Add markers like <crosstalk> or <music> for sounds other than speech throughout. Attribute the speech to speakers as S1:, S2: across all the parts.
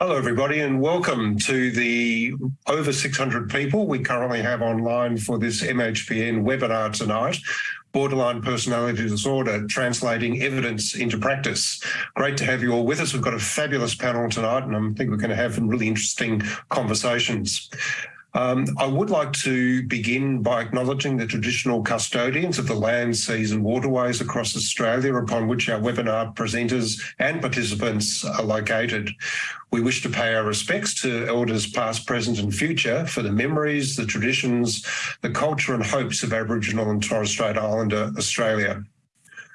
S1: Hello, everybody, and welcome to the over 600 people we currently have online for this MHPN webinar tonight, Borderline Personality Disorder, Translating Evidence into Practice. Great to have you all with us. We've got a fabulous panel tonight, and I think we're going to have some really interesting conversations. Um, I would like to begin by acknowledging the traditional custodians of the land, seas and waterways across Australia upon which our webinar presenters and participants are located. We wish to pay our respects to elders past, present and future for the memories, the traditions, the culture and hopes of Aboriginal and Torres Strait Islander Australia.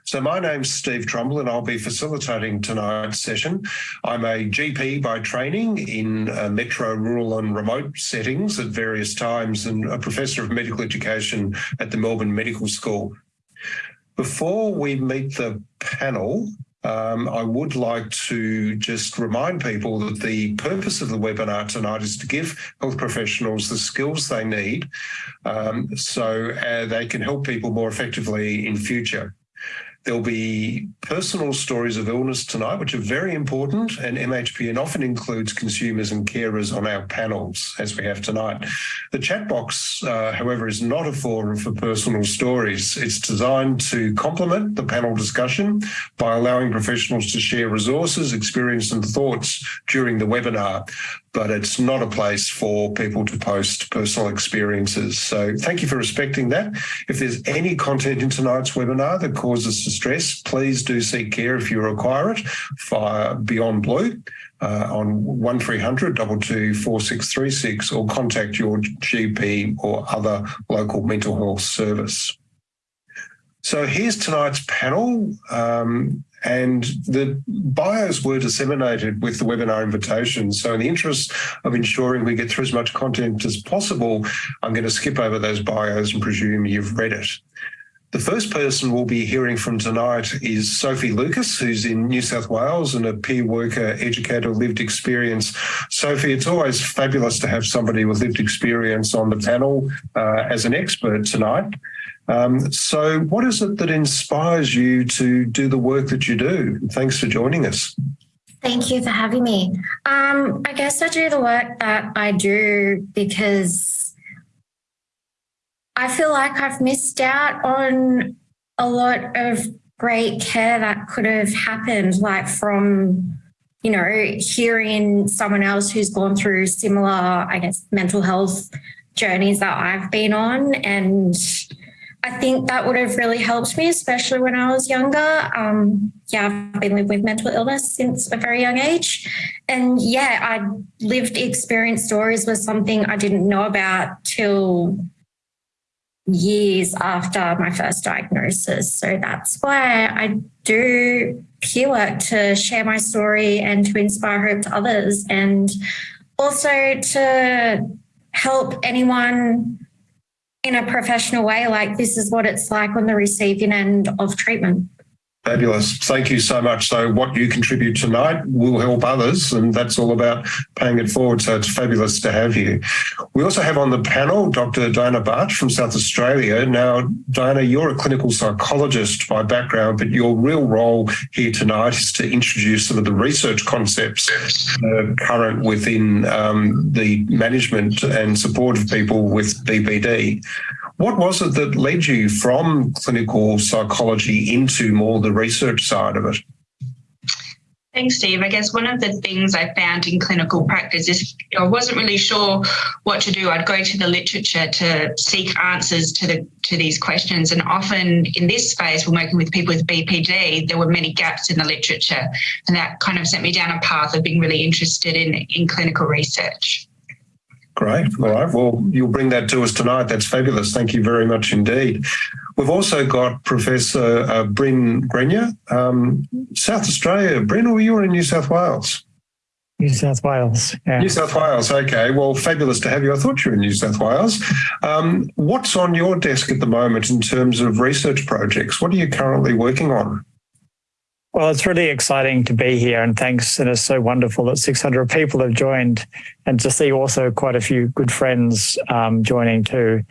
S1: So my name's Steve Trumble and I'll be facilitating tonight's session. I'm a GP by training in uh, metro, rural and remote settings at various times and a professor of medical education at the Melbourne Medical School. Before we meet the panel, um, I would like to just remind people that the purpose of the webinar tonight is to give health professionals the skills they need um, so uh, they can help people more effectively in future. There'll be personal stories of illness tonight, which are very important, and MHPN often includes consumers and carers on our panels, as we have tonight. The chat box, uh, however, is not a forum for personal stories. It's designed to complement the panel discussion by allowing professionals to share resources, experience and thoughts during the webinar but it's not a place for people to post personal experiences. So thank you for respecting that. If there's any content in tonight's webinar that causes distress, please do seek care if you require it via Beyond Blue uh, on 1300 224636 or contact your GP or other local mental health service. So here's tonight's panel. Um, and the bios were disseminated with the webinar invitation. So in the interest of ensuring we get through as much content as possible, I'm going to skip over those bios and presume you've read it. The first person we'll be hearing from tonight is Sophie Lucas, who's in New South Wales and a peer worker, educator, lived experience. Sophie, it's always fabulous to have somebody with lived experience on the panel uh, as an expert tonight. Um, so what is it that inspires you to do the work that you do? Thanks for joining us.
S2: Thank you for having me. Um, I guess I do the work that I do because I feel like I've missed out on a lot of great care that could have happened, like from, you know, hearing someone else who's gone through similar, I guess, mental health journeys that I've been on and I think that would have really helped me, especially when I was younger. Um, yeah, I've been living with mental illness since a very young age. And yeah, I lived experience stories was something I didn't know about till years after my first diagnosis. So that's why I do peer work to share my story and to inspire hope to others and also to help anyone in a professional way, like this is what it's like on the receiving end of treatment.
S1: Fabulous. Thank you so much. So what you contribute tonight will help others and that's all about paying it forward. So it's fabulous to have you. We also have on the panel Dr. Diana Bart from South Australia. Now, Diana, you're a clinical psychologist by background, but your real role here tonight is to introduce some of the research concepts uh, current within um, the management and support of people with BPD. What was it that led you from clinical psychology into more the research side of it?
S3: Thanks, Steve. I guess one of the things I found in clinical practice is I wasn't really sure what to do. I'd go to the literature to seek answers to the to these questions. And often in this space, when working with people with BPD, there were many gaps in the literature. And that kind of sent me down a path of being really interested in, in clinical research.
S1: Great. All right. Well, you'll bring that to us tonight. That's fabulous. Thank you very much indeed. We've also got Professor uh, Brin Grenyer, um, South Australia. Brin, or you in New South Wales?
S4: New South Wales.
S1: Yeah. New South Wales. Okay. Well, fabulous to have you. I thought you were in New South Wales. Um, what's on your desk at the moment in terms of research projects? What are you currently working on?
S4: Well, it's really exciting to be here and thanks. And it's so wonderful that 600 people have joined and to see also quite a few good friends um, joining too.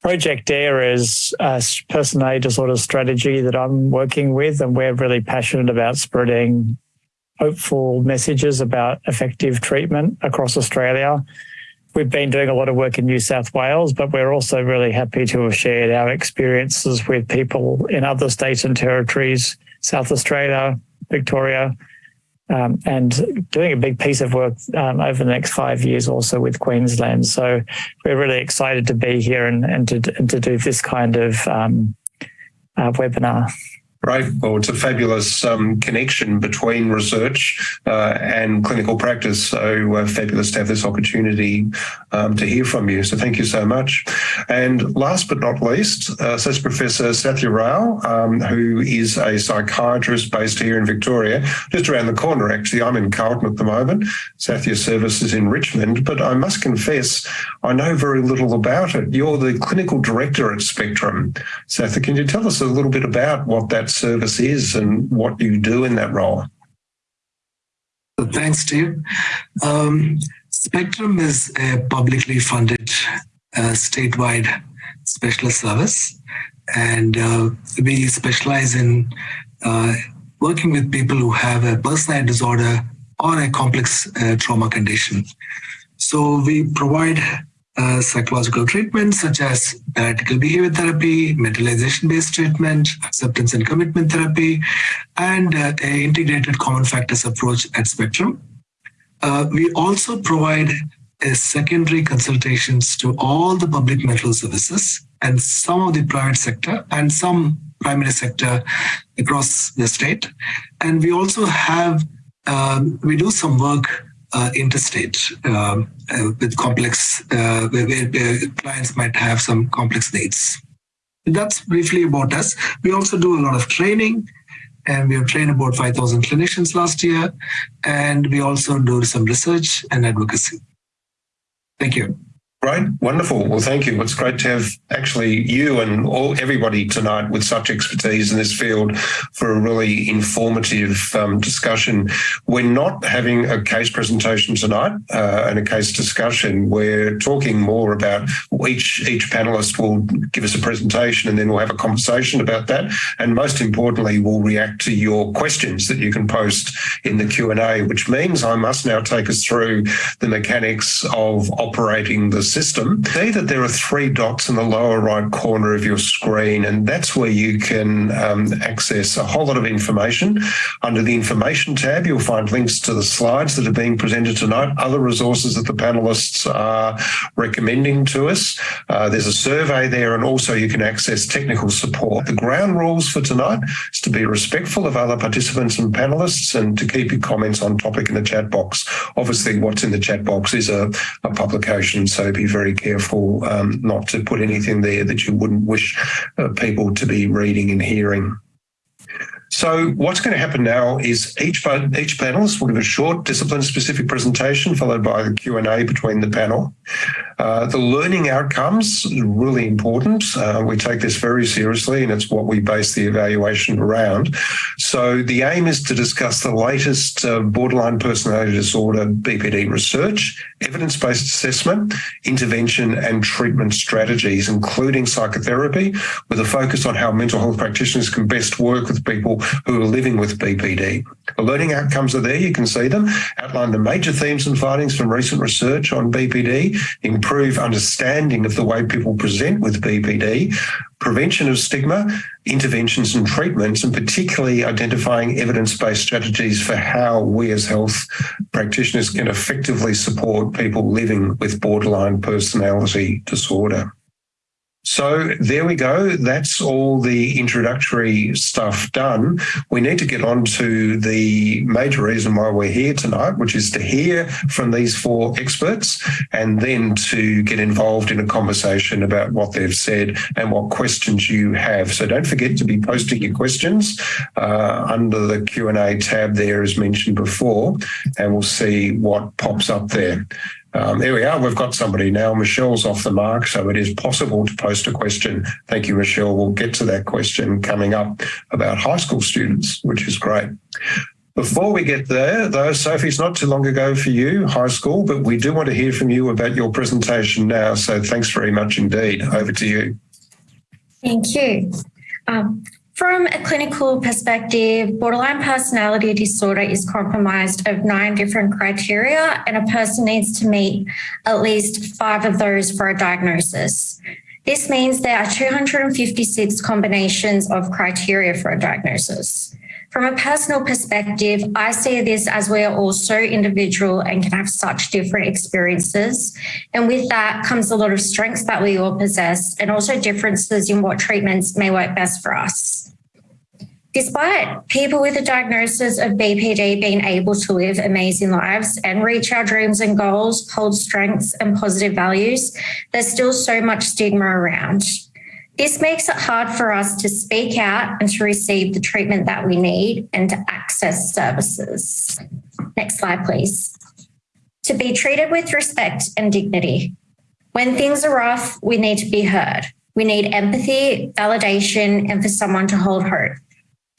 S4: Project Air is a personality disorder strategy that I'm working with and we're really passionate about spreading hopeful messages about effective treatment across Australia. We've been doing a lot of work in New South Wales, but we're also really happy to have shared our experiences with people in other states and territories, South Australia, Victoria, um, and doing a big piece of work um, over the next five years also with Queensland. So we're really excited to be here and, and, to, and to do this kind of um, uh, webinar.
S1: Right. Well, it's a fabulous um, connection between research uh, and clinical practice. So uh, fabulous to have this opportunity um, to hear from you. So thank you so much. And last but not least, uh, Associate Professor Sathya Rao, um, who is a psychiatrist based here in Victoria, just around the corner, actually. I'm in Carlton at the moment. Sathya's service is in Richmond, but I must confess, I know very little about it. You're the clinical director at Spectrum. Sathya, can you tell us a little bit about what that service is and what you do in that role.
S5: Thanks, Steve. Um, Spectrum is a publicly funded uh, statewide specialist service, and uh, we specialize in uh, working with people who have a personality disorder or a complex uh, trauma condition. So we provide uh, psychological treatments such as dialectical behavior therapy, mentalization-based treatment, acceptance and commitment therapy, and uh, a integrated common factors approach at Spectrum. Uh, we also provide secondary consultations to all the public mental services and some of the private sector and some primary sector across the state. And we also have, um, we do some work uh, interstate um, uh, with complex, uh, where, where, clients might have some complex needs. That's briefly about us. We also do a lot of training and we have trained about 5,000 clinicians last year. And we also do some research and advocacy. Thank you.
S1: Great, wonderful. Well, thank you. It's great to have actually you and all everybody tonight with such expertise in this field for a really informative um, discussion. We're not having a case presentation tonight uh, and a case discussion. We're talking more about each each panelist will give us a presentation and then we'll have a conversation about that. And most importantly, we'll react to your questions that you can post in the Q and A, which means I must now take us through the mechanics of operating the system, see that there are three dots in the lower right corner of your screen, and that's where you can um, access a whole lot of information. Under the information tab, you'll find links to the slides that are being presented tonight, other resources that the panelists are recommending to us. Uh, there's a survey there, and also you can access technical support. The ground rules for tonight is to be respectful of other participants and panelists and to keep your comments on topic in the chat box. Obviously, what's in the chat box is a, a publication, so be very careful um, not to put anything there that you wouldn't wish uh, people to be reading and hearing. So what's going to happen now is each each panelist will give a short discipline-specific presentation followed by the Q&A between the panel. Uh, the learning outcomes really important. Uh, we take this very seriously and it's what we base the evaluation around. So the aim is to discuss the latest uh, borderline personality disorder BPD research, evidence-based assessment, intervention and treatment strategies, including psychotherapy, with a focus on how mental health practitioners can best work with people who are living with BPD. The learning outcomes are there, you can see them, outline the major themes and findings from recent research on BPD, improve understanding of the way people present with BPD, prevention of stigma, interventions and treatments, and particularly identifying evidence-based strategies for how we as health practitioners can effectively support people living with borderline personality disorder. So there we go. That's all the introductory stuff done. We need to get on to the major reason why we're here tonight, which is to hear from these four experts and then to get involved in a conversation about what they've said and what questions you have. So don't forget to be posting your questions uh, under the Q&A tab there as mentioned before, and we'll see what pops up there. Um, there we are. We've got somebody now. Michelle's off the mark, so it is possible to post a question. Thank you, Michelle. We'll get to that question coming up about high school students, which is great. Before we get there, though, Sophie, it's not too long ago for you, high school, but we do want to hear from you about your presentation now. So thanks very much indeed. Over to you.
S2: Thank you. Um, From a clinical perspective, borderline personality disorder is compromised of nine different criteria, and a person needs to meet at least five of those for a diagnosis. This means there are 256 combinations of criteria for a diagnosis. From a personal perspective, I see this as we are all so individual and can have such different experiences. And with that comes a lot of strengths that we all possess and also differences in what treatments may work best for us. Despite people with a diagnosis of BPD being able to live amazing lives and reach our dreams and goals, hold strengths and positive values, there's still so much stigma around. This makes it hard for us to speak out and to receive the treatment that we need and to access services. Next slide, please. To be treated with respect and dignity. When things are rough, we need to be heard. We need empathy, validation, and for someone to hold hope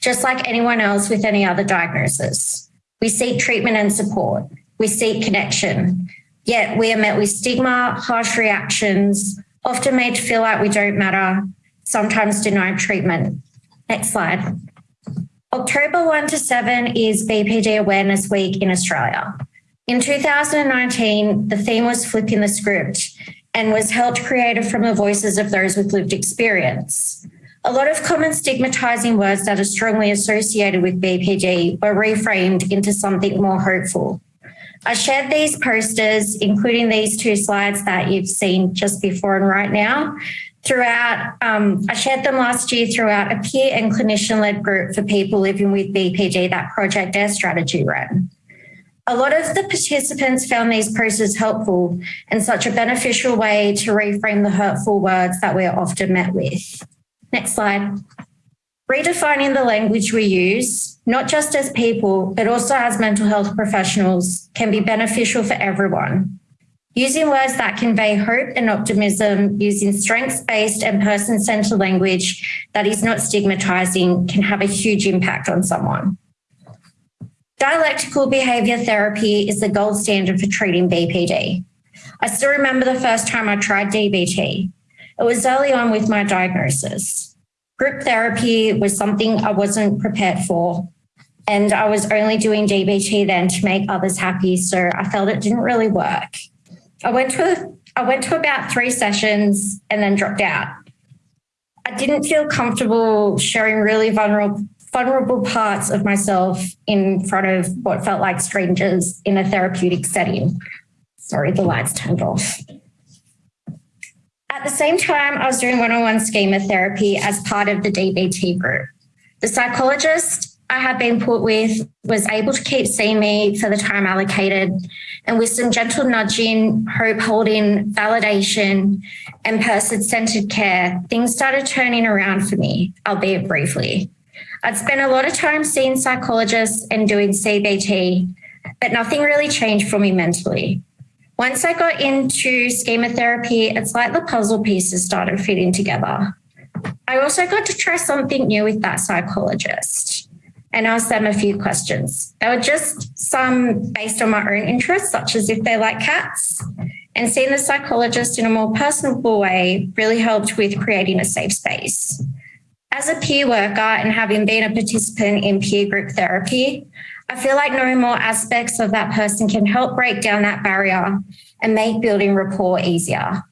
S2: just like anyone else with any other diagnosis. We seek treatment and support. We seek connection. Yet we are met with stigma, harsh reactions, often made to feel like we don't matter, sometimes denied treatment. Next slide. October 1 to 7 is BPD Awareness Week in Australia. In 2019, the theme was flipping the script and was helped created from the voices of those with lived experience. A lot of common stigmatizing words that are strongly associated with BPD were reframed into something more hopeful. I shared these posters, including these two slides that you've seen just before and right now, throughout, um, I shared them last year throughout a peer and clinician-led group for people living with BPD that Project Air strategy ran. A lot of the participants found these posters helpful and such a beneficial way to reframe the hurtful words that we're often met with. Next slide. Redefining the language we use, not just as people, but also as mental health professionals, can be beneficial for everyone. Using words that convey hope and optimism, using strengths-based and person-centered language that is not stigmatizing can have a huge impact on someone. Dialectical behavior therapy is the gold standard for treating BPD. I still remember the first time I tried DBT. It was early on with my diagnosis. Group therapy was something I wasn't prepared for. And I was only doing DBT then to make others happy. So I felt it didn't really work. I went to I went to about three sessions and then dropped out. I didn't feel comfortable sharing really vulnerable vulnerable parts of myself in front of what felt like strangers in a therapeutic setting. Sorry, the lights turned off. At the same time, I was doing one-on-one schema therapy as part of the DBT group. The psychologist I had been put with was able to keep seeing me for the time allocated and with some gentle nudging, hope holding, validation and person-centered care, things started turning around for me, albeit briefly. I'd spent a lot of time seeing psychologists and doing CBT, but nothing really changed for me mentally. Once I got into schema therapy, it's like the puzzle pieces started fitting together. I also got to try something new with that psychologist and ask them a few questions. They were just some based on my own interests, such as if they like cats. And seeing the psychologist in a more personable way really helped with creating a safe space. As a peer worker and having been a participant in peer group therapy, I feel like knowing more aspects of that person can help break down that barrier and make building rapport easier.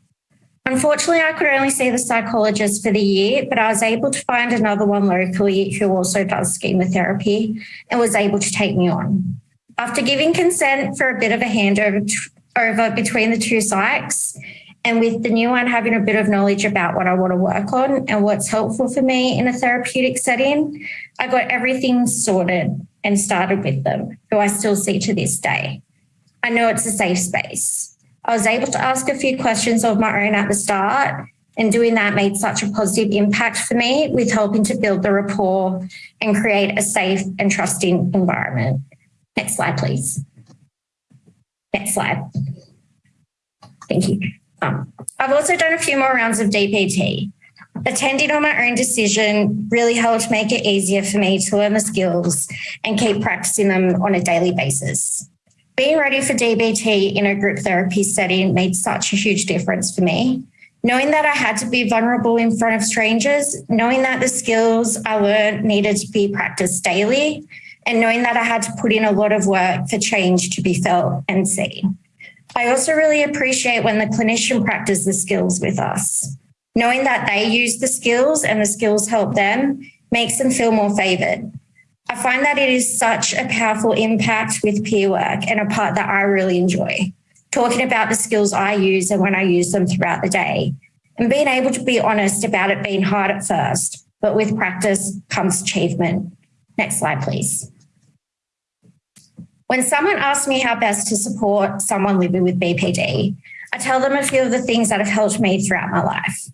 S2: Unfortunately, I could only see the psychologist for the year, but I was able to find another one locally who also does schema therapy and was able to take me on. After giving consent for a bit of a handover over between the two psychs, and with the new one having a bit of knowledge about what I want to work on and what's helpful for me in a therapeutic setting, I got everything sorted and started with them, who I still see to this day. I know it's a safe space. I was able to ask a few questions of my own at the start, and doing that made such a positive impact for me with helping to build the rapport and create a safe and trusting environment. Next slide, please. Next slide. Thank you. I've also done a few more rounds of DBT. Attending on my own decision really helped make it easier for me to learn the skills and keep practicing them on a daily basis. Being ready for DBT in a group therapy setting made such a huge difference for me. knowing that I had to be vulnerable in front of strangers, knowing that the skills I learned needed to be practiced daily, and knowing that I had to put in a lot of work for change to be felt and seen. I also really appreciate when the clinician practice the skills with us. Knowing that they use the skills and the skills help them makes them feel more favoured. I find that it is such a powerful impact with peer work and a part that I really enjoy. Talking about the skills I use and when I use them throughout the day, and being able to be honest about it being hard at first, but with practice comes achievement. Next slide, please. When someone asks me how best to support someone living with BPD, I tell them a few of the things that have helped me throughout my life.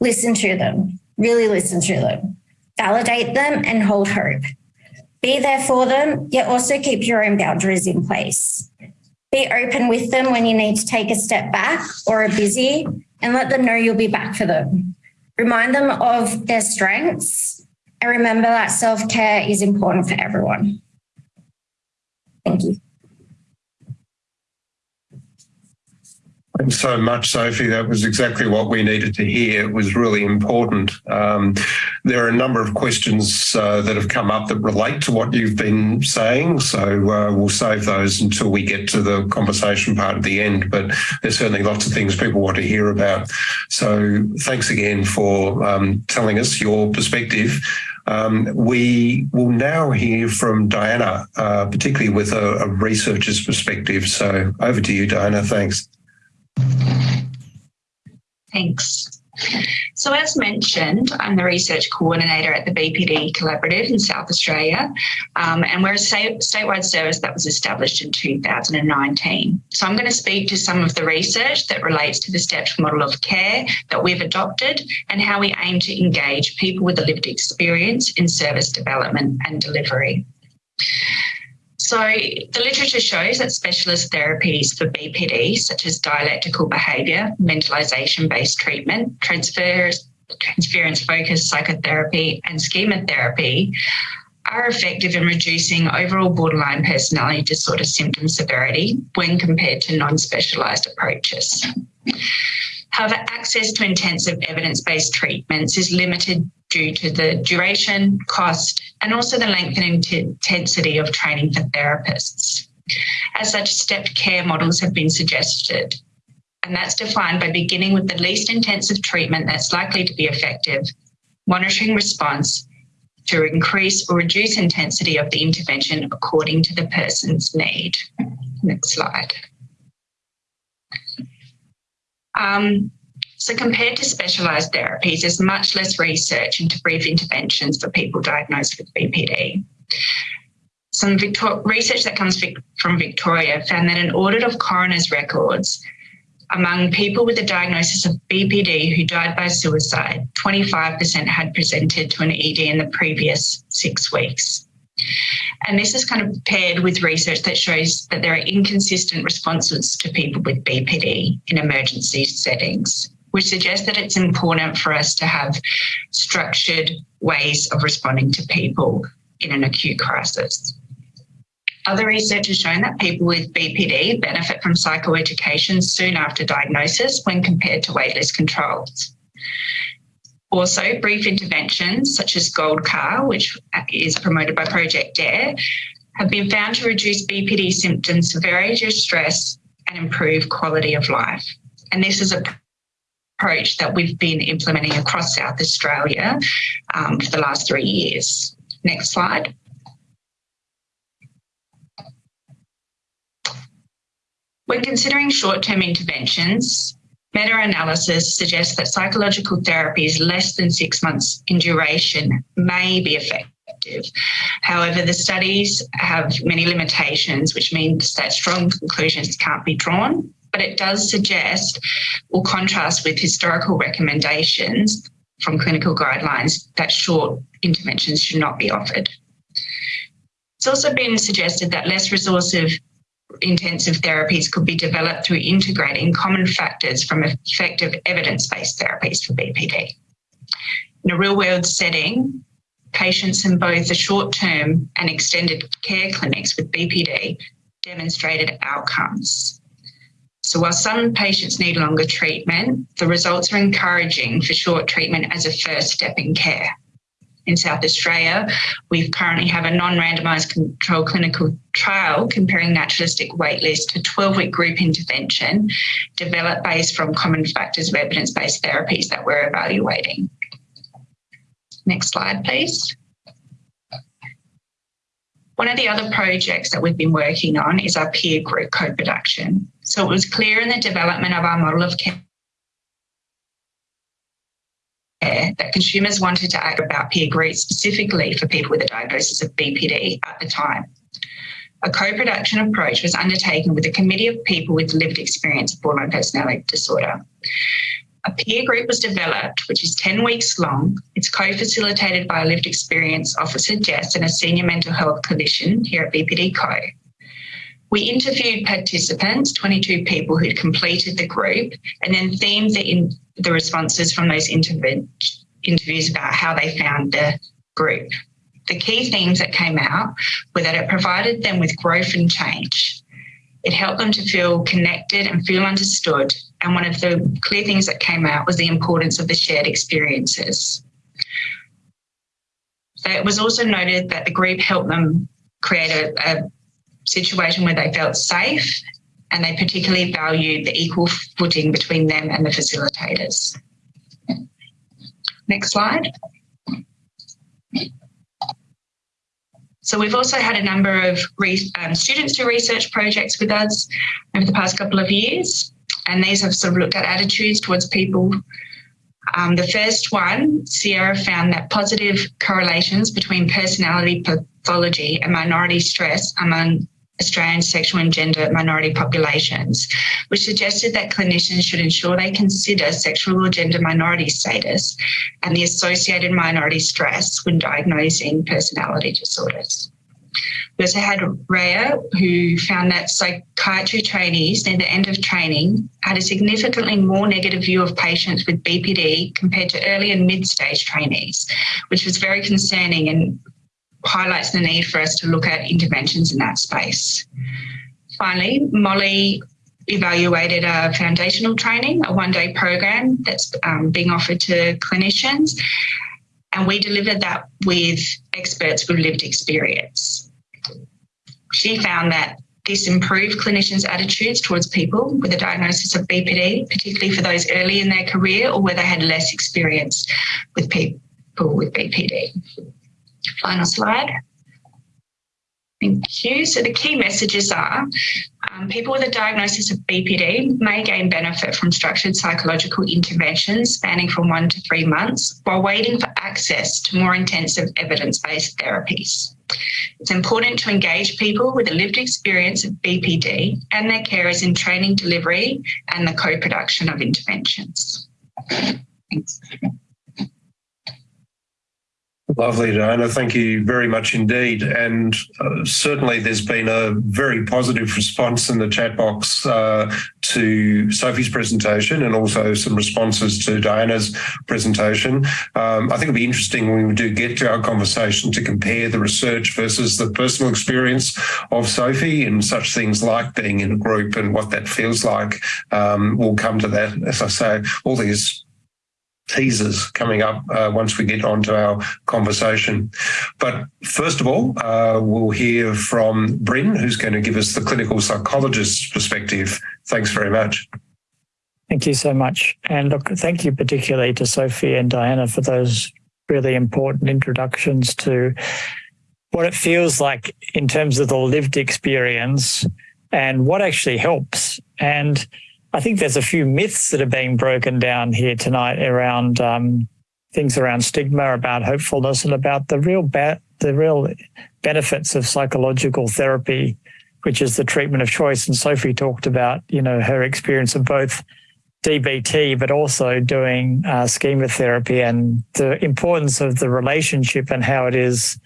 S2: Listen to them, really listen to them, validate them, and hold hope. Be there for them, yet also keep your own boundaries in place. Be open with them when you need to take a step back or are busy and let them know you'll be back for them. Remind them of their strengths and remember that self care is important for everyone. Thank you.
S1: Thanks so much, Sophie. That was exactly what we needed to hear. It was really important. Um, there are a number of questions uh, that have come up that relate to what you've been saying, so uh, we'll save those until we get to the conversation part at the end. But there's certainly lots of things people want to hear about. So thanks again for um, telling us your perspective. Um, we will now hear from Diana, uh, particularly with a, a researcher's perspective. So over to you, Diana. Thanks.
S3: Thanks. So as mentioned, I'm the research coordinator at the BPD Collaborative in South Australia, um, and we're a statewide service that was established in 2019. So I'm going to speak to some of the research that relates to the stepped model of care that we've adopted and how we aim to engage people with a lived experience in service development and delivery. So the literature shows that specialist therapies for BPD, such as dialectical behaviour, mentalisation-based treatment, transference-focused psychotherapy and schema therapy are effective in reducing overall borderline personality disorder symptom severity when compared to non-specialised approaches. However, access to intensive evidence-based treatments is limited due to the duration, cost, and also the length and intensity of training for therapists. As such, stepped care models have been suggested, and that's defined by beginning with the least intensive treatment that's likely to be effective, monitoring response to increase or reduce intensity of the intervention according to the person's need. Next slide. Um, so compared to specialised therapies, there's much less research into brief interventions for people diagnosed with BPD. Some Victor research that comes from Victoria found that an audit of coroner's records among people with a diagnosis of BPD who died by suicide, 25% had presented to an ED in the previous six weeks. And this is kind of paired with research that shows that there are inconsistent responses to people with BPD in emergency settings, which suggests that it's important for us to have structured ways of responding to people in an acute crisis. Other research has shown that people with BPD benefit from psychoeducation soon after diagnosis when compared to waitlist controls. Also, brief interventions such as Gold Car, which is promoted by Project Air, have been found to reduce BPD symptoms, severity of stress, and improve quality of life. And this is a approach that we've been implementing across South Australia um, for the last three years. Next slide. When considering short-term interventions, Meta-analysis suggests that psychological therapies less than six months in duration may be effective. However, the studies have many limitations, which means that strong conclusions can't be drawn, but it does suggest or contrast with historical recommendations from clinical guidelines that short interventions should not be offered. It's also been suggested that less resourceful intensive therapies could be developed through integrating common factors from effective evidence-based therapies for BPD. In a real-world setting, patients in both the short-term and extended care clinics with BPD demonstrated outcomes. So while some patients need longer treatment, the results are encouraging for short treatment as a first step in care. In South Australia, we currently have a non-randomised control clinical trial comparing naturalistic waitlist to 12-week group intervention developed based from common factors of evidence-based therapies that we're evaluating. Next slide, please. One of the other projects that we've been working on is our peer group co-production. So it was clear in the development of our model of care that consumers wanted to act about peer groups specifically for people with a diagnosis of BPD at the time. A co-production approach was undertaken with a committee of people with lived experience of borderline personality disorder. A peer group was developed, which is 10 weeks long. It's co-facilitated by a lived experience officer, Jess, and a senior mental health clinician here at BPD Co. We interviewed participants, 22 people who'd completed the group, and then themed the, in, the responses from those interviews about how they found the group. The key themes that came out were that it provided them with growth and change. It helped them to feel connected and feel understood. And one of the clear things that came out was the importance of the shared experiences. It was also noted that the group helped them create a, a situation where they felt safe and they particularly valued the equal footing between them and the facilitators. Next slide. So we've also had a number of um, students do research projects with us over the past couple of years, and these have sort of looked at attitudes towards people. Um, the first one, Sierra found that positive correlations between personality pathology and minority stress among Australian sexual and gender minority populations, which suggested that clinicians should ensure they consider sexual or gender minority status and the associated minority stress when diagnosing personality disorders. We also had Rhea, who found that psychiatry trainees near the end of training had a significantly more negative view of patients with BPD compared to early and mid stage trainees, which was very concerning and highlights the need for us to look at interventions in that space. Finally, Molly evaluated a foundational training, a one day program that's um, being offered to clinicians. And we delivered that with experts with lived experience. She found that this improved clinicians' attitudes towards people with a diagnosis of BPD, particularly for those early in their career or where they had less experience with people with BPD. Final slide. Thank you. So the key messages are um, people with a diagnosis of BPD may gain benefit from structured psychological interventions spanning from one to three months while waiting for access to more intensive evidence-based therapies. It's important to engage people with a lived experience of BPD and their carers in training delivery and the co-production of interventions. Thanks.
S1: Lovely, Diana. Thank you very much indeed. And uh, certainly there's been a very positive response in the chat box uh, to Sophie's presentation and also some responses to Diana's presentation. Um, I think it'll be interesting when we do get to our conversation to compare the research versus the personal experience of Sophie and such things like being in a group and what that feels like. Um, we'll come to that. As I say, all these teasers coming up uh, once we get onto our conversation. But first of all, uh, we'll hear from Brin, who's going to give us the clinical psychologist's perspective. Thanks very much.
S4: Thank you so much. And look, thank you particularly to Sophie and Diana for those really important introductions to what it feels like in terms of the lived experience and what actually helps. And I think there's a few myths that are being broken down here tonight around um, things around stigma, about hopefulness, and about the real the real benefits of psychological therapy, which is the treatment of choice. And Sophie talked about you know her experience of both DBT, but also doing uh, schema therapy and the importance of the relationship and how it is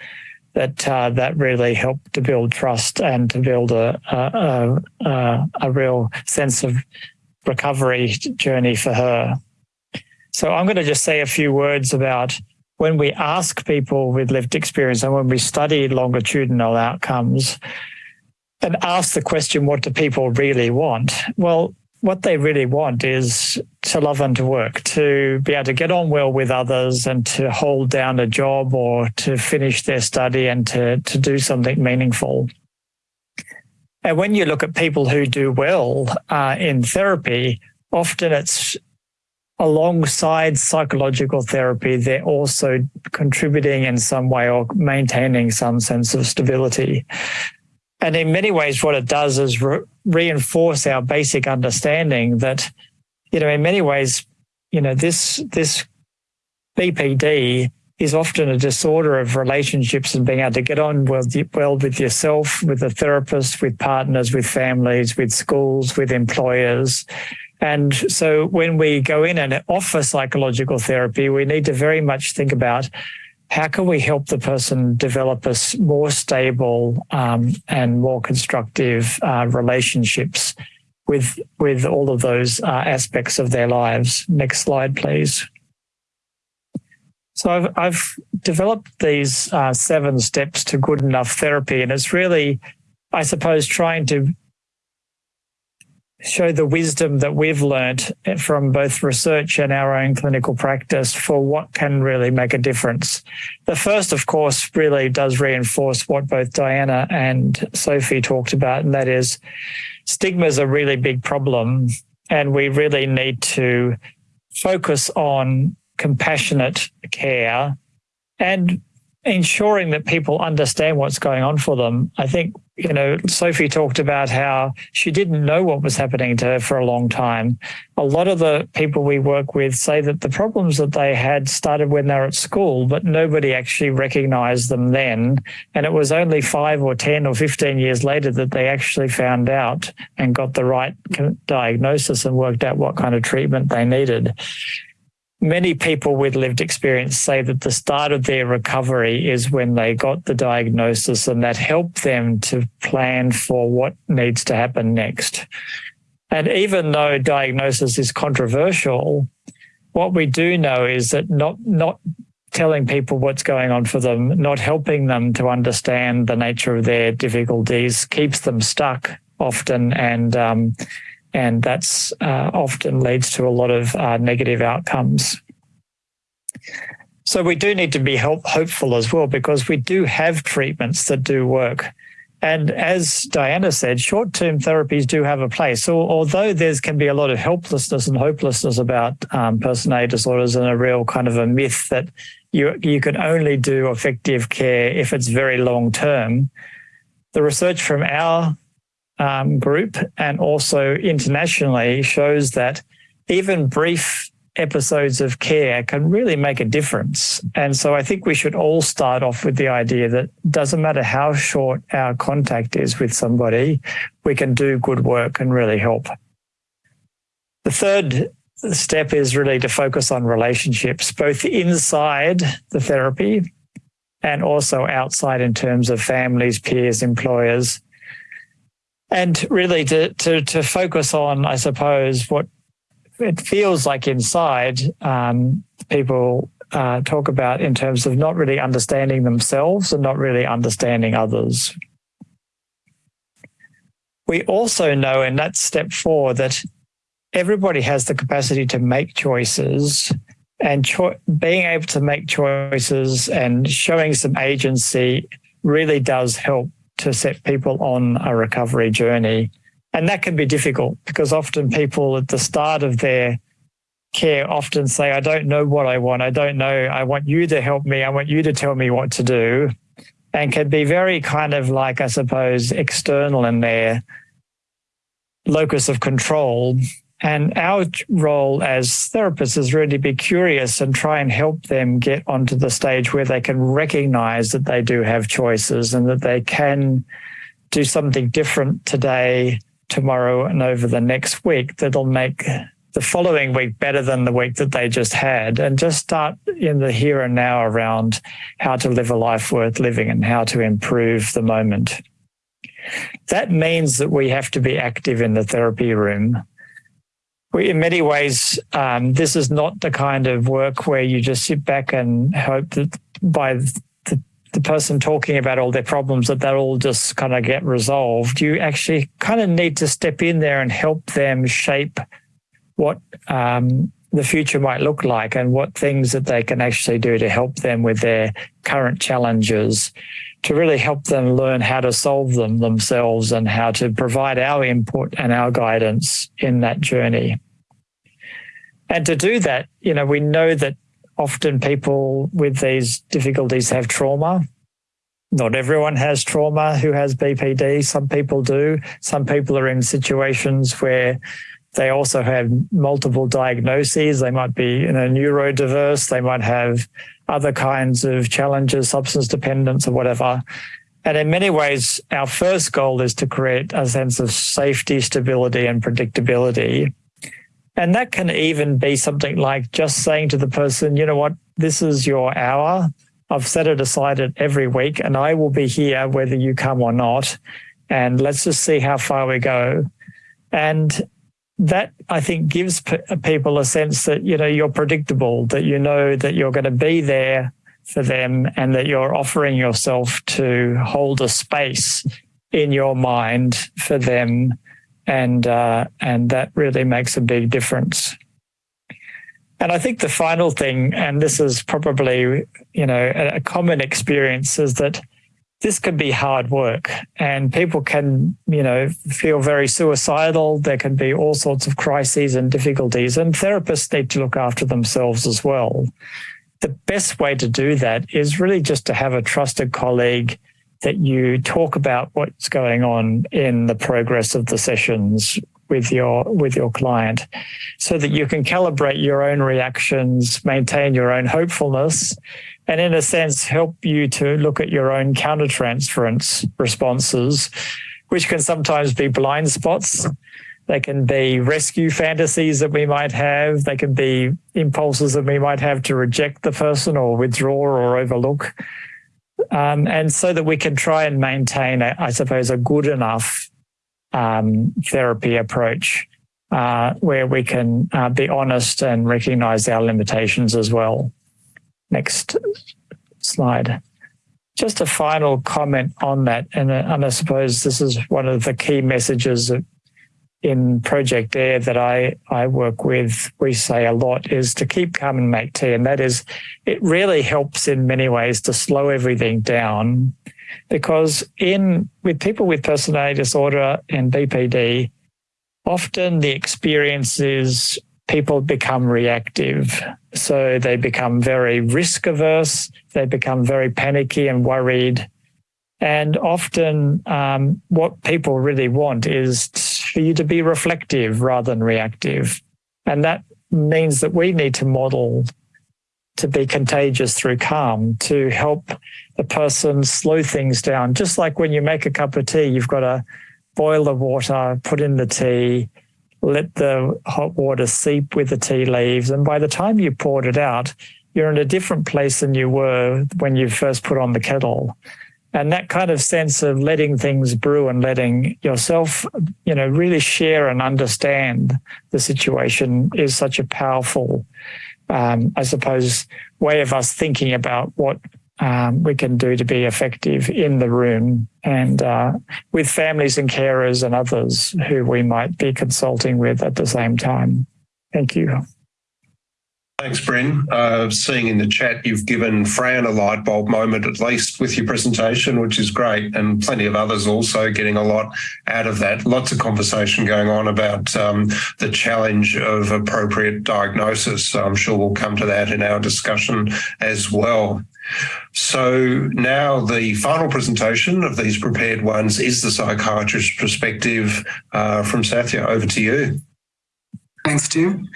S4: that uh, that really helped to build trust and to build a a, a, a real sense of recovery journey for her. So I'm going to just say a few words about when we ask people with lived experience and when we study longitudinal outcomes and ask the question, what do people really want? Well, what they really want is to love and to work, to be able to get on well with others and to hold down a job or to finish their study and to, to do something meaningful. And when you look at people who do well uh, in therapy, often it's alongside psychological therapy, they're also contributing in some way or maintaining some sense of stability. And in many ways, what it does is re- reinforce our basic understanding that, you know, in many ways, you know, this this BPD is often a disorder of relationships and being able to get on well, well with yourself, with a therapist, with partners, with families, with schools, with employers. And so when we go in and offer psychological therapy, we need to very much think about how can we help the person develop a more stable um, and more constructive uh, relationships with with all of those uh, aspects of their lives. Next slide, please. So I've, I've developed these uh, seven steps to good enough therapy, and it's really, I suppose, trying to show the wisdom that we've learned from both research and our own clinical practice for what can really make a difference. The first, of course, really does reinforce what both Diana and Sophie talked about, and that is stigma is a really big problem, and we really need to focus on compassionate care and ensuring that people understand what's going on for them. I think, you know, Sophie talked about how she didn't know what was happening to her for a long time. A lot of the people we work with say that the problems that they had started when they were at school, but nobody actually recognized them then. And it was only five or 10 or 15 years later that they actually found out and got the right diagnosis and worked out what kind of treatment they needed many people with lived experience say that the start of their recovery is when they got the diagnosis and that helped them to plan for what needs to happen next. And even though diagnosis is controversial, what we do know is that not, not telling people what's going on for them, not helping them to understand the nature of their difficulties keeps them stuck often and um, and that's uh, often leads to a lot of uh, negative outcomes. So we do need to be help, hopeful as well because we do have treatments that do work. And as Diana said, short-term therapies do have a place. So although there can be a lot of helplessness and hopelessness about um, personality disorders and a real kind of a myth that you you can only do effective care if it's very long term, the research from our um, group and also internationally shows that even brief episodes of care can really make a difference. And so I think we should all start off with the idea that doesn't matter how short our contact is with somebody, we can do good work and really help. The third step is really to focus on relationships, both inside the therapy and also outside in terms of families, peers, employers, and really to, to, to focus on, I suppose, what it feels like inside um, people uh, talk about in terms of not really understanding themselves and not really understanding others. We also know in that step four that everybody has the capacity to make choices and cho- being able to make choices and showing some agency really does help to set people on a recovery journey. And that can be difficult because often people at the start of their care often say, I don't know what I want. I don't know. I want you to help me. I want you to tell me what to do. And can be very kind of like, I suppose, external in their locus of control and our role as therapists is really to be curious and try and help them get onto the stage where they can recognize that they do have choices and that they can do something different today, tomorrow, and over the next week that'll make the following week better than the week that they just had. And just start in the here and now around how to live a life worth living and how to improve the moment. That means that we have to be active in the therapy room in many ways, um, this is not the kind of work where you just sit back and hope that by the the person talking about all their problems that they'll all just kind of get resolved. You actually kind of need to step in there and help them shape what um, the future might look like and what things that they can actually do to help them with their current challenges to really help them learn how to solve them themselves and how to provide our input and our guidance in that journey. And to do that, you know, we know that often people with these difficulties have trauma. Not everyone has trauma who has BPD. Some people do. Some people are in situations where they also have multiple diagnoses. They might be you know, neurodiverse. They might have other kinds of challenges, substance dependence or whatever. And in many ways, our first goal is to create a sense of safety, stability, and predictability. And that can even be something like just saying to the person, you know what, this is your hour. I've set it aside every week and I will be here whether you come or not. And let's just see how far we go. And that I think gives people a sense that you know you're predictable, that you know that you're going to be there for them, and that you're offering yourself to hold a space in your mind for them, and uh, and that really makes a big difference. And I think the final thing, and this is probably you know a common experience, is that this can be hard work and people can, you know, feel very suicidal. There can be all sorts of crises and difficulties and therapists need to look after themselves as well. The best way to do that is really just to have a trusted colleague that you talk about what's going on in the progress of the sessions with your with your client so that you can calibrate your own reactions maintain your own hopefulness and in a sense help you to look at your own countertransference responses, which can sometimes be blind spots. They can be rescue fantasies that we might have. They can be impulses that we might have to reject the person or withdraw or overlook. Um, and so that we can try and maintain, a, I suppose, a good enough um, therapy approach uh, where we can uh, be honest and recognize our limitations as well. Next slide. Just a final comment on that, and, uh, and I suppose this is one of the key messages in Project Air that I, I work with, we say a lot is to keep calm and make tea. And that is, it really helps in many ways to slow everything down because in with people with personality disorder and BPD, often the experience is people become reactive. So they become very risk averse, they become very panicky and worried. And often, um, what people really want is for you to be reflective rather than reactive. And that means that we need to model to be contagious through calm to help the person slow things down. Just like when you make a cup of tea, you've got to boil the water, put in the tea, let the hot water seep with the tea leaves. And by the time you poured it out, you're in a different place than you were when you first put on the kettle. And that kind of sense of letting things brew and letting yourself, you know, really share and understand the situation is such a powerful, um, I suppose, way of us thinking about what um, we can do to be effective in the room and uh, with families and carers and others who we might be consulting with at the same time. Thank you.
S1: Thanks, Brin. Uh, seeing in the chat, you've given Fran a light bulb moment at least with your presentation, which is great, and plenty of others also getting a lot out of that. Lots of conversation going on about um, the challenge of appropriate diagnosis. I'm sure we'll come to that in our discussion as well. So now the final presentation of these prepared ones is the psychiatrist's perspective uh, from Sathya. Over to you.
S5: Thanks, Tim.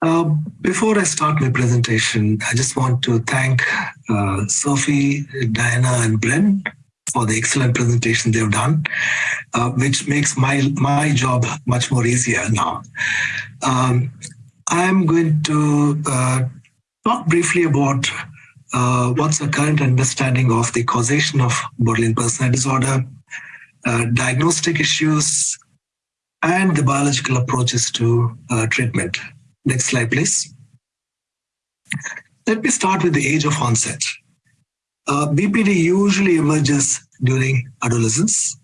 S5: Uh, before I start my presentation, I just want to thank uh, Sophie, Diana, and Brin for the excellent presentation they've done, uh, which makes my my job much more easier now. Um, I'm going to uh, talk briefly about uh, what's the current understanding of the causation of borderline personality disorder, uh, diagnostic issues, and the biological approaches to treatment. Next slide, please. Let me start with the age of onset. Uh, BPD usually emerges during adolescence.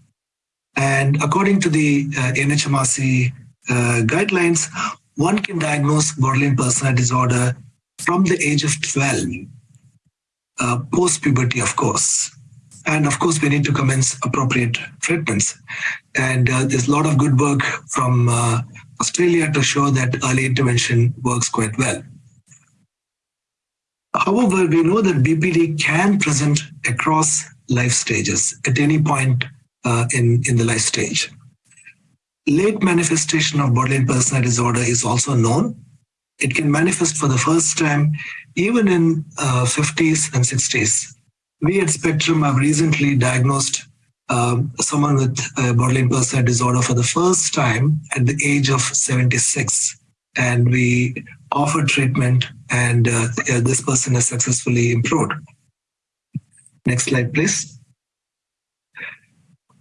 S5: And according to the uh, NHMRC uh, guidelines, one can diagnose borderline personality disorder from the age of 12, uh, post-puberty, of course. And of course, we need to commence appropriate treatments. And uh, there's a lot of good work from uh, Australia to show that early intervention works quite well. However, we know that BPD can present across life stages at any point uh, in, in the life stage. Late manifestation of borderline personality disorder is also known. It can manifest for the first time even in uh, 50s and 60s. We at Spectrum have recently diagnosed um, someone with borderline personality disorder for the first time at the age of 76. And we offer treatment and uh, this person has successfully improved. Next slide, please.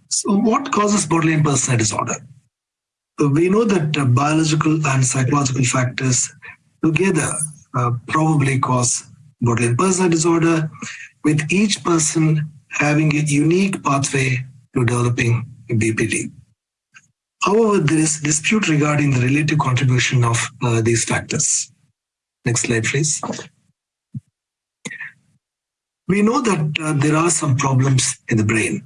S5: So what causes borderline personality disorder? We know that uh, biological and psychological factors together uh, probably cause borderline personality disorder, with each person having a unique pathway to developing BPD. However, there is dispute regarding the relative contribution of uh, these factors. Next slide, please. We know that uh, there are some problems in the brain,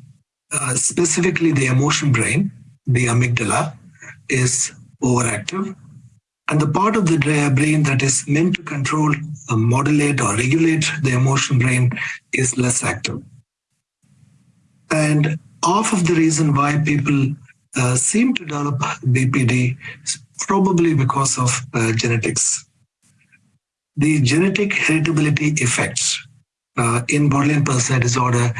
S5: uh, specifically the emotion brain, the amygdala is overactive. And the part of the brain that is meant to control, uh, modulate or regulate the emotion brain is less active. And half of the reason why people uh, seem to develop BPD is probably because of uh, genetics. The genetic heritability effects uh, in borderline personality disorder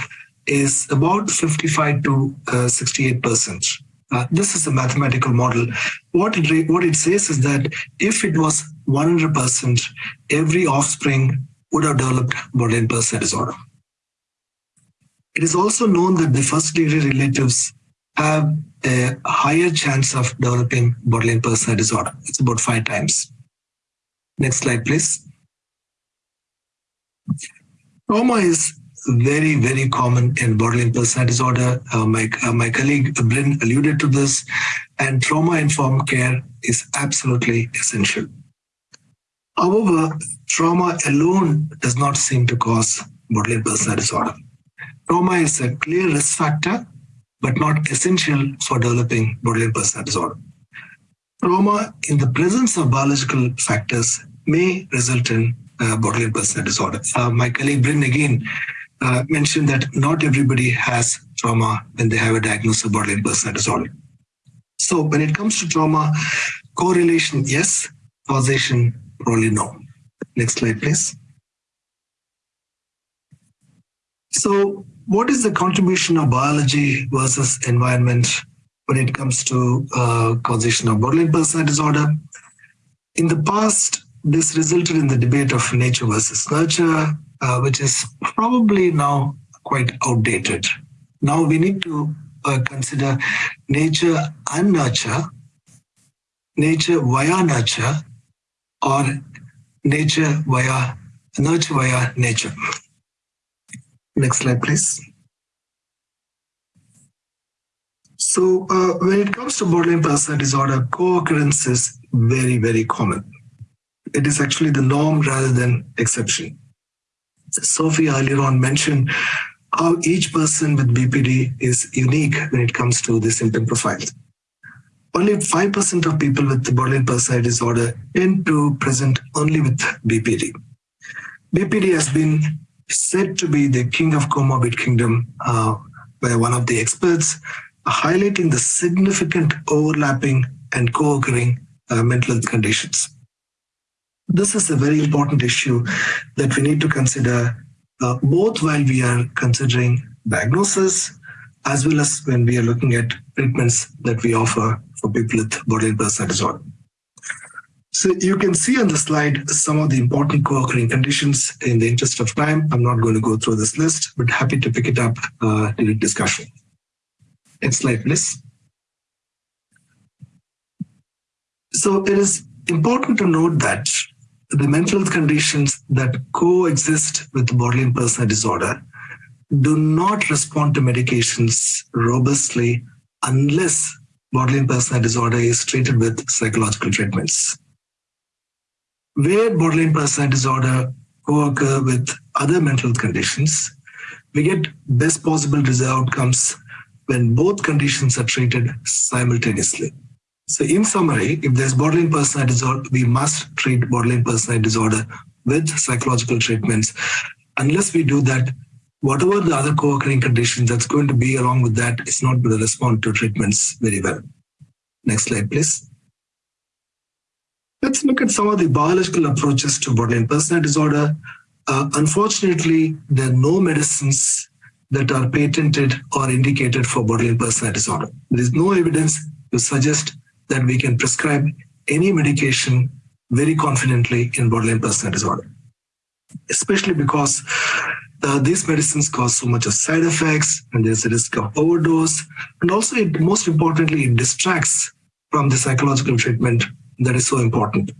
S5: is about 55 to 68%. Uh, uh, this is a mathematical model. What it, what it says is that if it was 100%, every offspring would have developed borderline personality disorder. It is also known that the first degree relatives have a higher chance of developing borderline personality disorder. It's about five times. Next slide, please. Trauma is very, very common in borderline personality disorder. Uh, my, uh, my colleague Brin alluded to this, and trauma-informed care is absolutely essential. However, trauma alone does not seem to cause borderline personality disorder. Trauma is a clear risk factor, but not essential for developing borderline personality disorder. Trauma in the presence of biological factors may result in uh, borderline personality disorder. Uh, my colleague Brin again uh, mentioned that not everybody has trauma when they have a diagnosis of borderline personality disorder. So when it comes to trauma, correlation, yes, causation, probably no. Next slide, please. So what is the contribution of biology versus environment when it comes to uh, causation of borderline personality disorder? In the past, this resulted in the debate of nature versus nurture, uh, which is probably now quite outdated. Now we need to uh, consider nature and nurture, nature via nurture, or nature via nurture via nature. Next slide, please. So uh, when it comes to borderline personality disorder, co-occurrence is very, very common. It is actually the norm rather than exception. Sophie earlier on mentioned how each person with BPD is unique when it comes to the symptom profile. Only 5% of people with borderline personality disorder tend to present only with BPD. BPD has been said to be the king of comorbid kingdom uh, by one of the experts, highlighting the significant overlapping and co-occurring uh, mental health conditions. This is a very important issue that we need to consider uh, both while we are considering diagnosis as well as when we are looking at treatments that we offer for people with borderline personality disorder. So you can see on the slide some of the important co-occurring conditions. In the interest of time, I'm not going to go through this list, but happy to pick it up uh, during discussion. Next slide, please. So it is important to note that the mental health conditions that coexist with borderline personality disorder do not respond to medications robustly unless borderline personality disorder is treated with psychological treatments. Where borderline personality disorder co-occur with other mental conditions, we get best possible outcomes when both conditions are treated simultaneously. So in summary, if there's borderline personality disorder, we must treat borderline personality disorder with psychological treatments. Unless we do that, whatever the other co-occurring conditions that's going to be along with that is not going to respond to treatments very well. Next slide, please. Let's look at some of the biological approaches to borderline personality disorder. Uh, unfortunately, there are no medicines that are patented or indicated for borderline personality disorder. There is no evidence to suggest that we can prescribe any medication very confidently in borderline personality disorder, especially because uh, these medicines cause so much of side effects and there's a risk of overdose. And also, it, most importantly, it distracts from the psychological treatment that is so important.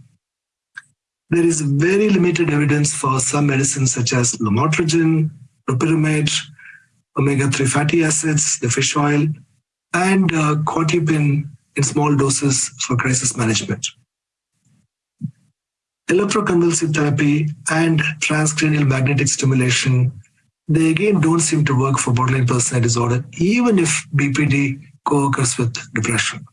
S5: There is very limited evidence for some medicines such as lamotrigine, topiramate, omega-3 fatty acids, the fish oil, and uh, in small doses for crisis management. Electroconvulsive therapy and transcranial magnetic stimulation, they again don't seem to work for borderline personality disorder, even if BPD co-occurs with depression.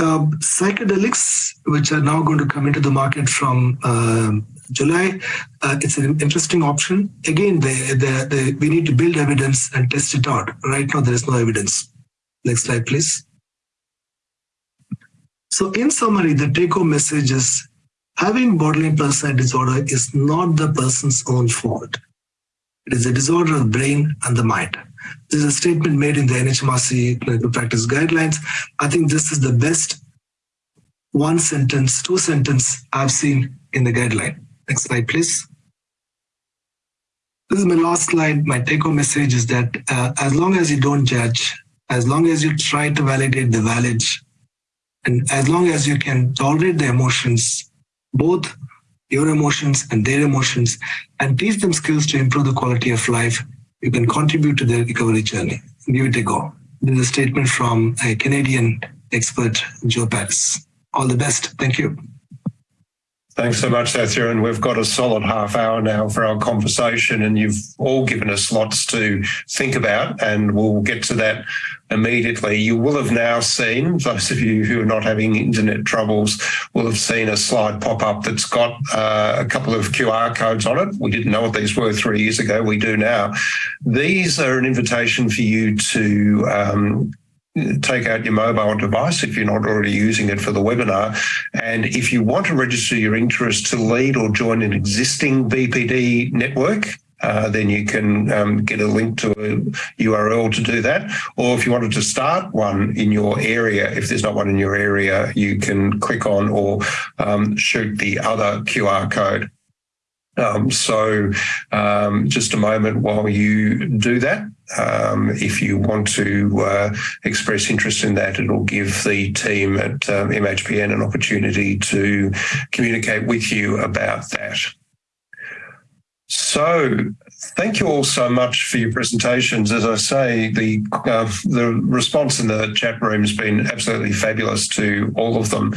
S5: Uh, psychedelics, which are now going to come into the market from uh, July, uh, it's an interesting option. Again, they, they, they, we need to build evidence and test it out. Right now, there is no evidence. Next slide, please. So in summary, the take-home message is having borderline personality disorder is not the person's own fault. It is a disorder of the brain and the mind. This is a statement made in the NHMRC clinical practice guidelines. I think this is the best one sentence, two sentence I've seen in the guideline. Next slide, please. This is my last slide. My take home message is that uh, as long as you don't judge, as long as you try to validate the valid, and as long as you can tolerate the emotions, both your emotions and their emotions, and teach them skills to improve the quality of life, you can contribute to their recovery journey. Give it a go. This is a statement from a Canadian expert, Joel Paris. All the best. Thank you.
S1: Thanks so much, Sathya. And we've got a solid half hour now for our conversation, and you've all given us lots to think about, and we'll get to that immediately. You will have now seen, those of you who are not having internet troubles, will have seen a slide pop up that's got uh, a couple of QR codes on it. We didn't know what these were three years ago. We do now. These are an invitation for you to um, take out your mobile device if you're not already using it for the webinar. And if you want to register your interest to lead or join an existing BPD network, uh, then you can um, get a link to a URL to do that. Or if you wanted to start one in your area, if there's not one in your area, you can click on or um, shoot the other QR code. Um, so um, just a moment while you do that. Um, if you want to uh, express interest in that, it'll give the team at um, MHPN an opportunity to communicate with you about that. So thank you all so much for your presentations. As I say, the uh, the response in the chat room has been absolutely fabulous to all of them.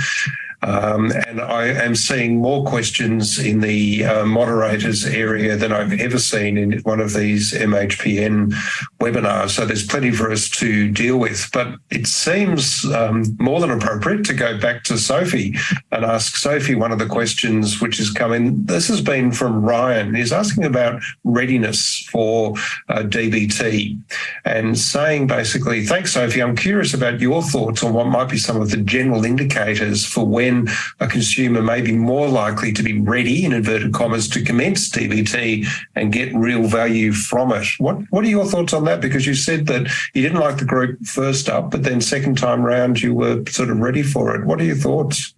S1: Um, and I am seeing more questions in the uh, moderators area than I've ever seen in one of these MHPN webinars. So there's plenty for us to deal with. But it seems um, more than appropriate to go back to Sophie and ask Sophie one of the questions which has come in. This has been from Ryan. He's asking about readiness for uh, DBT and saying basically, thanks, Sophie. I'm curious about your thoughts on what might be some of the general indicators for when then a consumer may be more likely to be ready, in inverted commas, to commence DBT and get real value from it. What What are your thoughts on that? Because you said that you didn't like the group first up, but then second time round you were sort of ready for it. What are your thoughts?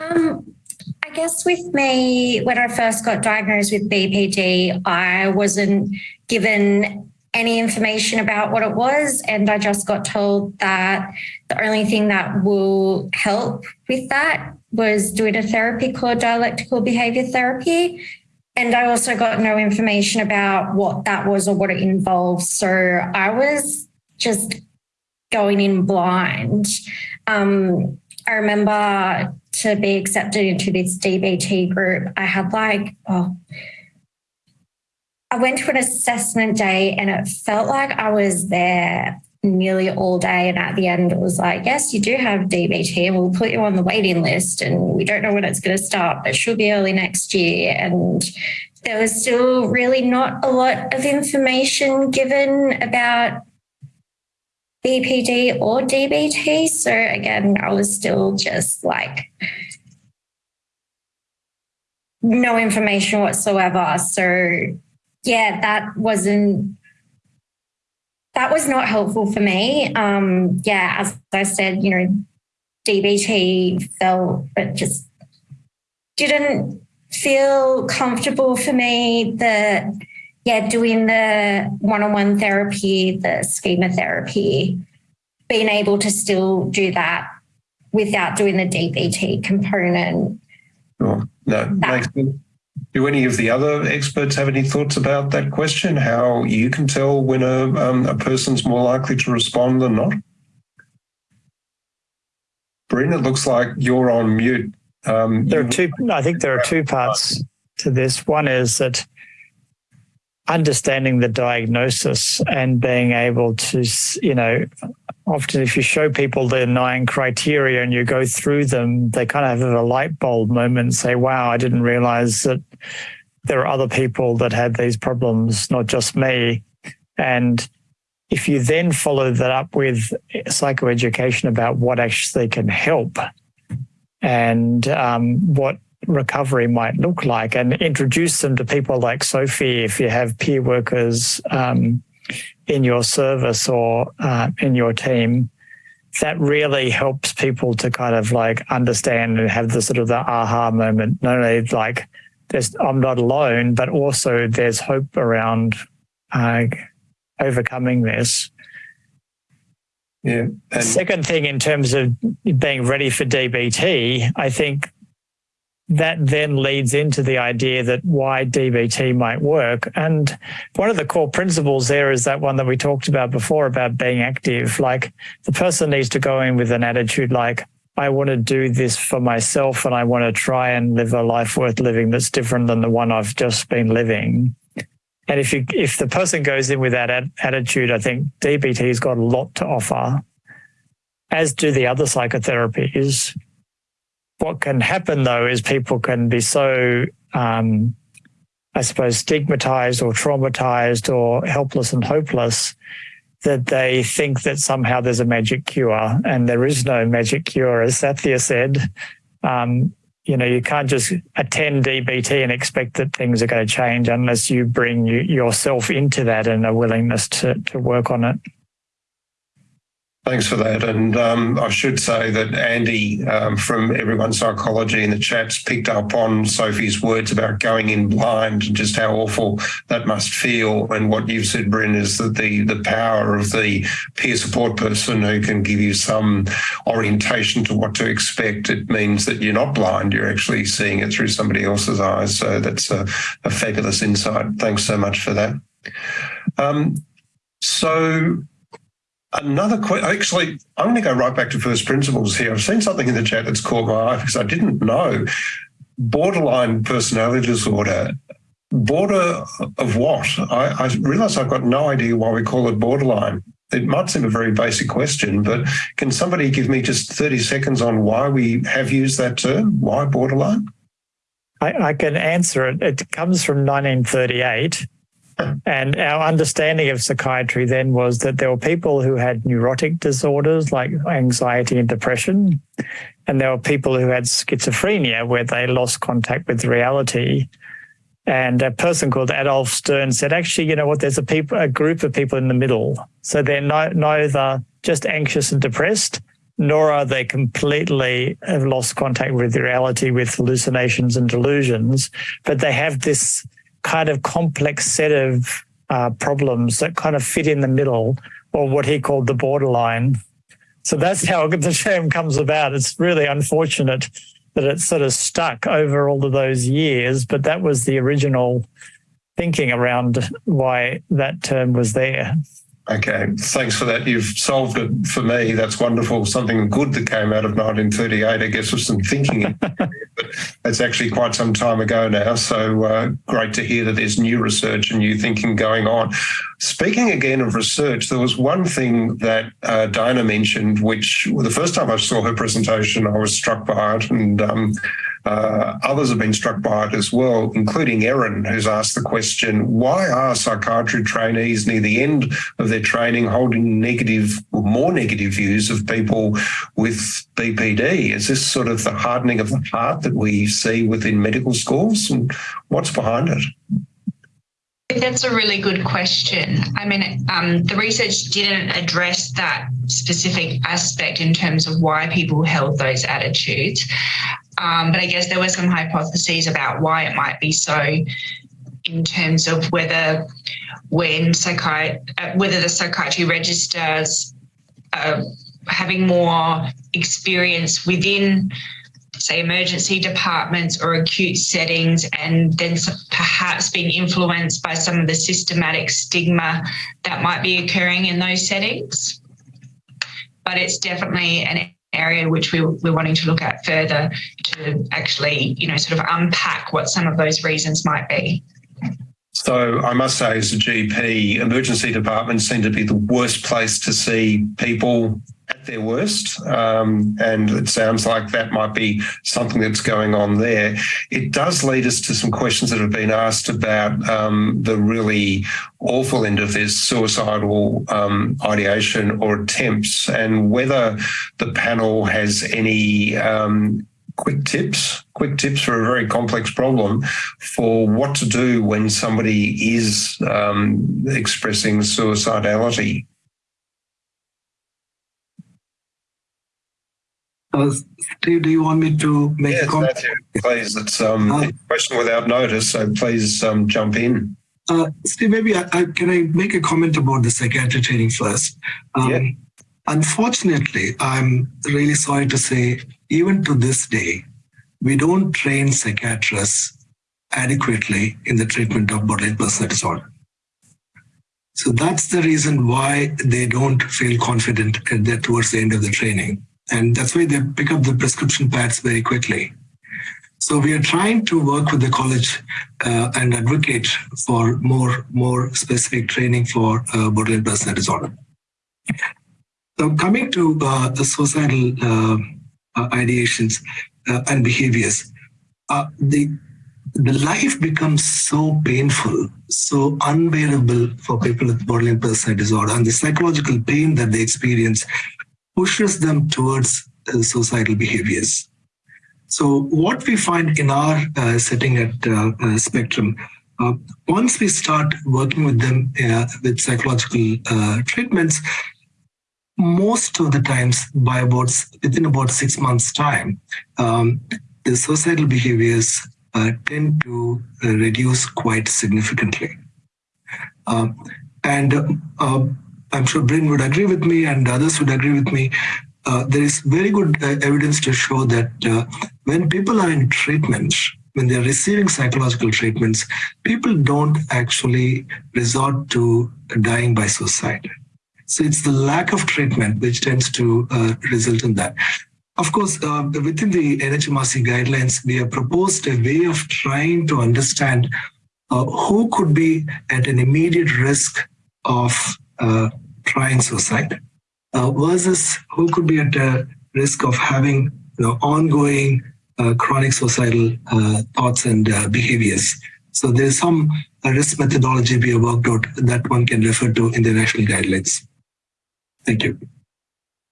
S2: Um, I guess with me, when I first got diagnosed with BPD, I wasn't given any information about what it was. And I just got told that the only thing that will help with that was doing a therapy called dialectical behavior therapy. and I also got no information about what that was or what it involved. So I was just going in blind. Um, I remember to be accepted into this DBT group, I had like, oh, I went to an assessment day and it felt like I was there nearly all day. And at the end, it was like, yes, you do have DBT we'll put you on the waiting list. And we don't know when it's going to start, but it should be early next year. And there was still really not a lot of information given about BPD or DBT. So again, I was still just like, no information whatsoever. So yeah, that wasn't that was not helpful for me. Um, yeah, as I said, you know, DBT felt it just didn't feel comfortable for me. The yeah, doing the one-on-one therapy, the schema therapy, being able to still do that without doing the DBT component.
S1: Oh, no, makes sense. Do any of the other experts have any thoughts about that question? How you can tell when a, um, a person's more likely to respond than not? Brin, it looks like you're on mute.
S4: Um, there are two. I think there are two parts to this. One is that understanding the diagnosis and being able to, you know, often if you show people the nine criteria and you go through them, they kind of have a light bulb moment and say, wow, I didn't realize that there are other people that had these problems, not just me. And if you then follow that up with psychoeducation about what actually can help and um, what recovery might look like and introduce them to people like Sophie if you have peer workers um, in your service or uh, in your team, that really helps people to kind of like understand and have the sort of the aha moment. Not only like there's I'm not alone, but also there's hope around uh, overcoming this.
S1: Yeah.
S4: And Second thing in terms of being ready for DBT, I think that then leads into the idea that why DBT might work. And one of the core principles there is that one that we talked about before about being active. Like the person needs to go in with an attitude like, I want to do this for myself and I want to try and live a life worth living that's different than the one I've just been living. And if you, if the person goes in with that attitude, I think DBT's got a lot to offer, as do the other psychotherapies what can happen though is people can be so, um, I suppose, stigmatized or traumatized or helpless and hopeless that they think that somehow there's a magic cure and there is no magic cure, as Sathya said. Um, you know, you can't just attend DBT and expect that things are going to change unless you bring you, yourself into that and a willingness to, to work on it.
S1: Thanks for that. And um, I should say that Andy um, from Everyone Psychology in the chats picked up on Sophie's words about going in blind and just how awful that must feel. And what you've said, Brin, is that the, the power of the peer support person who can give you some orientation to what to expect. It means that you're not blind, you're actually seeing it through somebody else's eyes. So that's a, a fabulous insight. Thanks so much for that. Um, so Another question, actually, I'm going to go right back to first principles here. I've seen something in the chat that's caught my eye because I didn't know. Borderline personality disorder. Border of what? I, I realise I've got no idea why we call it borderline. It might seem a very basic question, but can somebody give me just 30 seconds on why we have used that term? Why borderline?
S4: I, I can answer it. It comes from 1938 and our understanding of psychiatry then was that there were people who had neurotic disorders like anxiety and depression, and there were people who had schizophrenia where they lost contact with reality. And a person called Adolf Stern said, actually, you know what, there's a people, a group of people in the middle. So they're neither just anxious and depressed, nor are they completely have lost contact with reality with hallucinations and delusions, but they have this kind of complex set of uh, problems that kind of fit in the middle or what he called the borderline. So that's how <laughs> the term comes about. It's really unfortunate that it's sort of stuck over all of those years, but that was the original thinking around why that term was there.
S1: Okay, thanks for that. You've solved it for me. That's wonderful. Something good that came out of 1938, I guess, was some thinking. <laughs> but it's actually quite some time ago now. So uh, great to hear that there's new research and new thinking going on. Speaking again of research, there was one thing that uh, Diana mentioned, which well, the first time I saw her presentation, I was struck by it. And um, uh, others have been struck by it as well, including Erin, who's asked the question, why are psychiatry trainees near the end of their training holding negative or more negative views of people with BPD? Is this sort of the hardening of the heart that we see within medical schools? And what's behind it?
S3: That's a really good question. I mean, um, the research didn't address that specific aspect in terms of why people held those attitudes. Um, but I guess there were some hypotheses about why it might be so in terms of whether when psychiat- uh, whether the psychiatry registrars uh, having more experience within say emergency departments or acute settings and then perhaps being influenced by some of the systematic stigma that might be occurring in those settings but it's definitely an area which we, we're wanting to look at further to actually, you know, sort of unpack what some of those reasons might be.
S1: So I must say, as a GP, emergency departments seem to be the worst place to see people their worst. Um, and it sounds like that might be something that's going on there. It does lead us to some questions that have been asked about um, the really awful end of this suicidal um, ideation or attempts and whether the panel has any um, quick tips, quick tips for a very complex problem for what to do when somebody is um, expressing suicidality.
S5: Uh, Steve, do you want me to make
S1: yes,
S5: a comment?
S1: please. It's um, uh, a question without notice, so please um, jump in.
S5: Uh, Steve, maybe I, I, can I make a comment about the psychiatry training first? Um, yeah. Unfortunately, I'm really sorry to say, even to this day, we don't train psychiatrists adequately in the treatment of borderline personality disorder. So that's the reason why they don't feel confident at that towards the end of the training. And that's why they pick up the prescription pads very quickly. So we are trying to work with the college uh, and advocate for more, more specific training for uh, borderline personality disorder. So coming to uh, the suicidal uh, uh, ideations uh, and behaviors, the the life becomes so painful, so unbearable for people with borderline personality disorder, and the psychological pain that they experience pushes them towards uh, behaviors. So what we find in our uh, setting at uh, uh Spectrum, uh, once we start working with them uh, with psychological treatments, most of the times by about within about six months time, um, the suicidal behaviors tend to reduce quite significantly. Um, and I'm sure Brin would agree with me and others would agree with me. Uh, there is very good uh, evidence to show that uh, when people are in treatment, when they're receiving psychological treatments, people don't actually resort to dying by suicide. So it's the lack of treatment which tends to uh, result in that. Of course, uh, within the NHMRC guidelines, we have proposed a way of trying to understand uh, who could be at an immediate risk of trying suicide uh, versus who could be at a risk of having you know, ongoing uh, chronic suicidal uh, thoughts and uh, behaviors. So there's some uh, risk methodology we have worked out that one can refer to in the national guidelines. Thank you.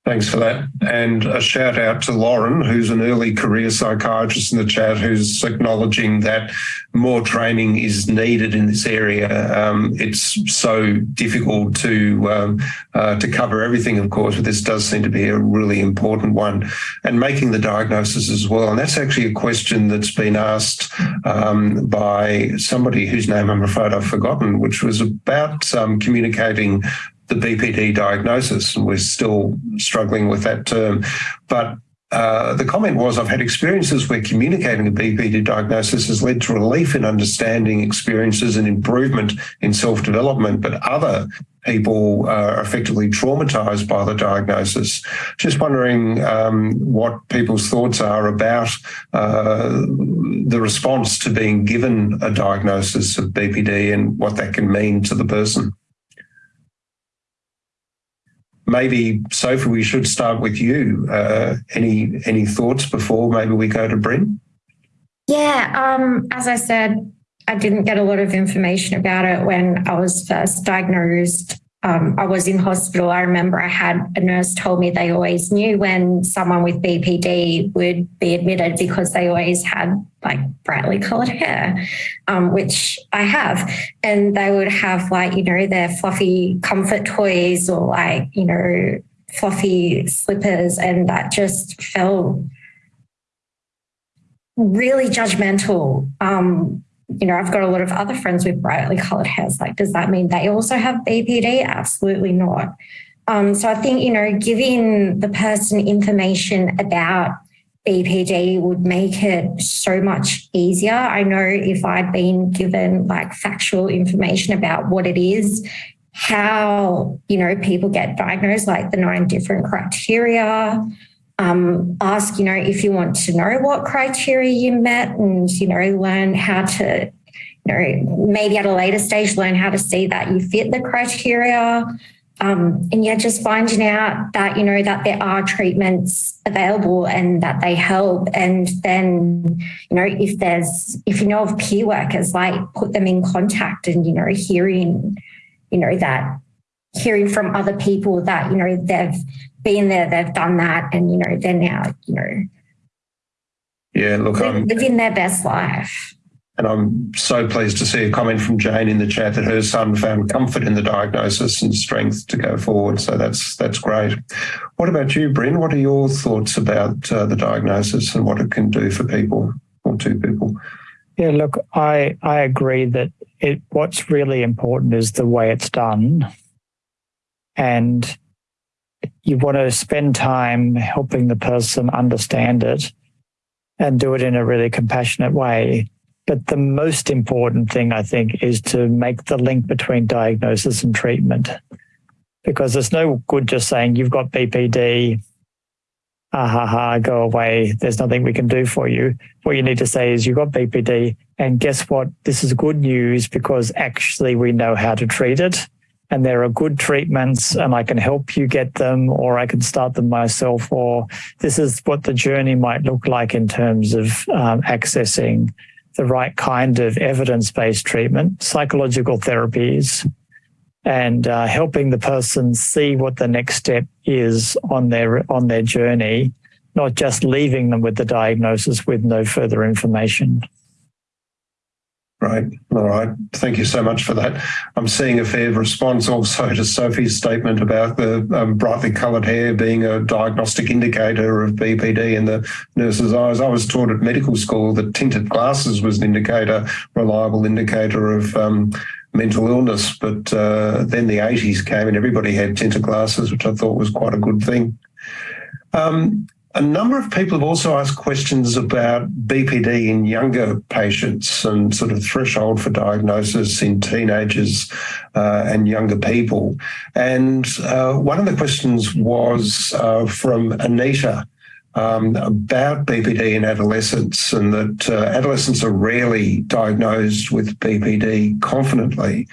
S1: Thanks for that. And a shout out to Lauren, who's an early career psychiatrist in the chat, who's acknowledging that more training is needed in this area. Um, it's so difficult to um, uh, to cover everything, of course, but this does seem to be a really important one. And making the diagnosis as well. And that's actually a question that's been asked um, by somebody whose name I'm afraid I've forgotten, which was about um, communicating the BPD diagnosis, and we're still struggling with that term. But uh, the comment was, I've had experiences where communicating a BPD diagnosis has led to relief in understanding experiences and improvement in self-development, but other people are effectively traumatized by the diagnosis. Just wondering um, what people's thoughts are about uh, the response to being given a diagnosis of BPD and what that can mean to the person maybe Sophie, we should start with you. Uh, any any thoughts before maybe we go to Brin?
S2: Yeah, um, as I said, I didn't get a lot of information about it when I was first diagnosed um, I was in hospital. I remember I had a nurse told me they always knew when someone with BPD would be admitted because they always had like brightly colored hair, um, which I have. And they would have like, you know, their fluffy comfort toys or like, you know, fluffy slippers. And that just felt really judgmental. Um, you know, I've got a lot of other friends with brightly colored hairs. Like, does that mean they also have BPD? Absolutely not. Um, so I think, you know, giving the person information about BPD would make it so much easier. I know if I'd been given like factual information about what it is, how, you know, people get diagnosed, like the nine different criteria, um, ask, you know, if you want to know what criteria you met and, you know, learn how to, you know, maybe at a later stage, learn how to see that you fit the criteria. Um, and yeah, just finding out that, you know, that there are treatments available and that they help. And then, you know, if there's, if you know of peer workers, like put them in contact and, you know, hearing, you know, that hearing from other people that, you know, they've been there, they've done that, and you know, they're now, you know,
S1: yeah, look, I'm
S2: living their best life.
S1: And I'm so pleased to see a comment from Jane in the chat that her son found comfort in the diagnosis and strength to go forward. So that's that's great. What about you, Brin? What are your thoughts about uh, the diagnosis and what it can do for people or to people?
S4: Yeah, look, I I agree that it what's really important is the way it's done. And you want to spend time helping the person understand it and do it in a really compassionate way. But the most important thing, I think, is to make the link between diagnosis and treatment. Because there's no good just saying you've got BPD, ah ha ha, go away. There's nothing we can do for you. What you need to say is you've got BPD, and guess what? This is good news because actually we know how to treat it and there are good treatments and I can help you get them or I can start them myself or this is what the journey might look like in terms of um, accessing the right kind of evidence-based treatment, psychological therapies, and uh, helping the person see what the next step is on their on their journey, not just leaving them with the diagnosis with no further information.
S1: Right. All right. Thank you so much for that. I'm seeing a fair response also to Sophie's statement about the um, brightly coloured hair being a diagnostic indicator of BPD in the nurse's eyes. I was taught at medical school that tinted glasses was an indicator, reliable indicator of um, mental illness. But uh, then the 80s came and everybody had tinted glasses, which I thought was quite a good thing. Um, a number of people have also asked questions about BPD in younger patients and sort of threshold for diagnosis in teenagers uh, and younger people. And uh, one of the questions was uh, from Anita um, about BPD in adolescents and that uh, adolescents are rarely diagnosed with BPD confidently.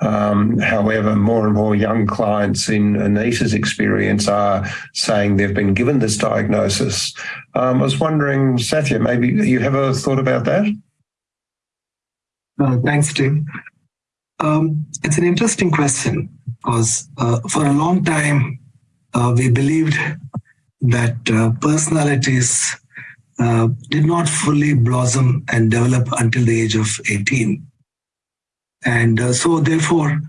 S1: Um, however, more and more young clients in Anita's experience are saying they've been given this diagnosis. Um, I was wondering, Sathya, maybe you have a thought about that?
S5: Uh, thanks, Tim. Um, it's an interesting question because uh, for a long time uh, we believed that uh, personalities uh, did not fully blossom and develop until the age of 18. And uh, so therefore,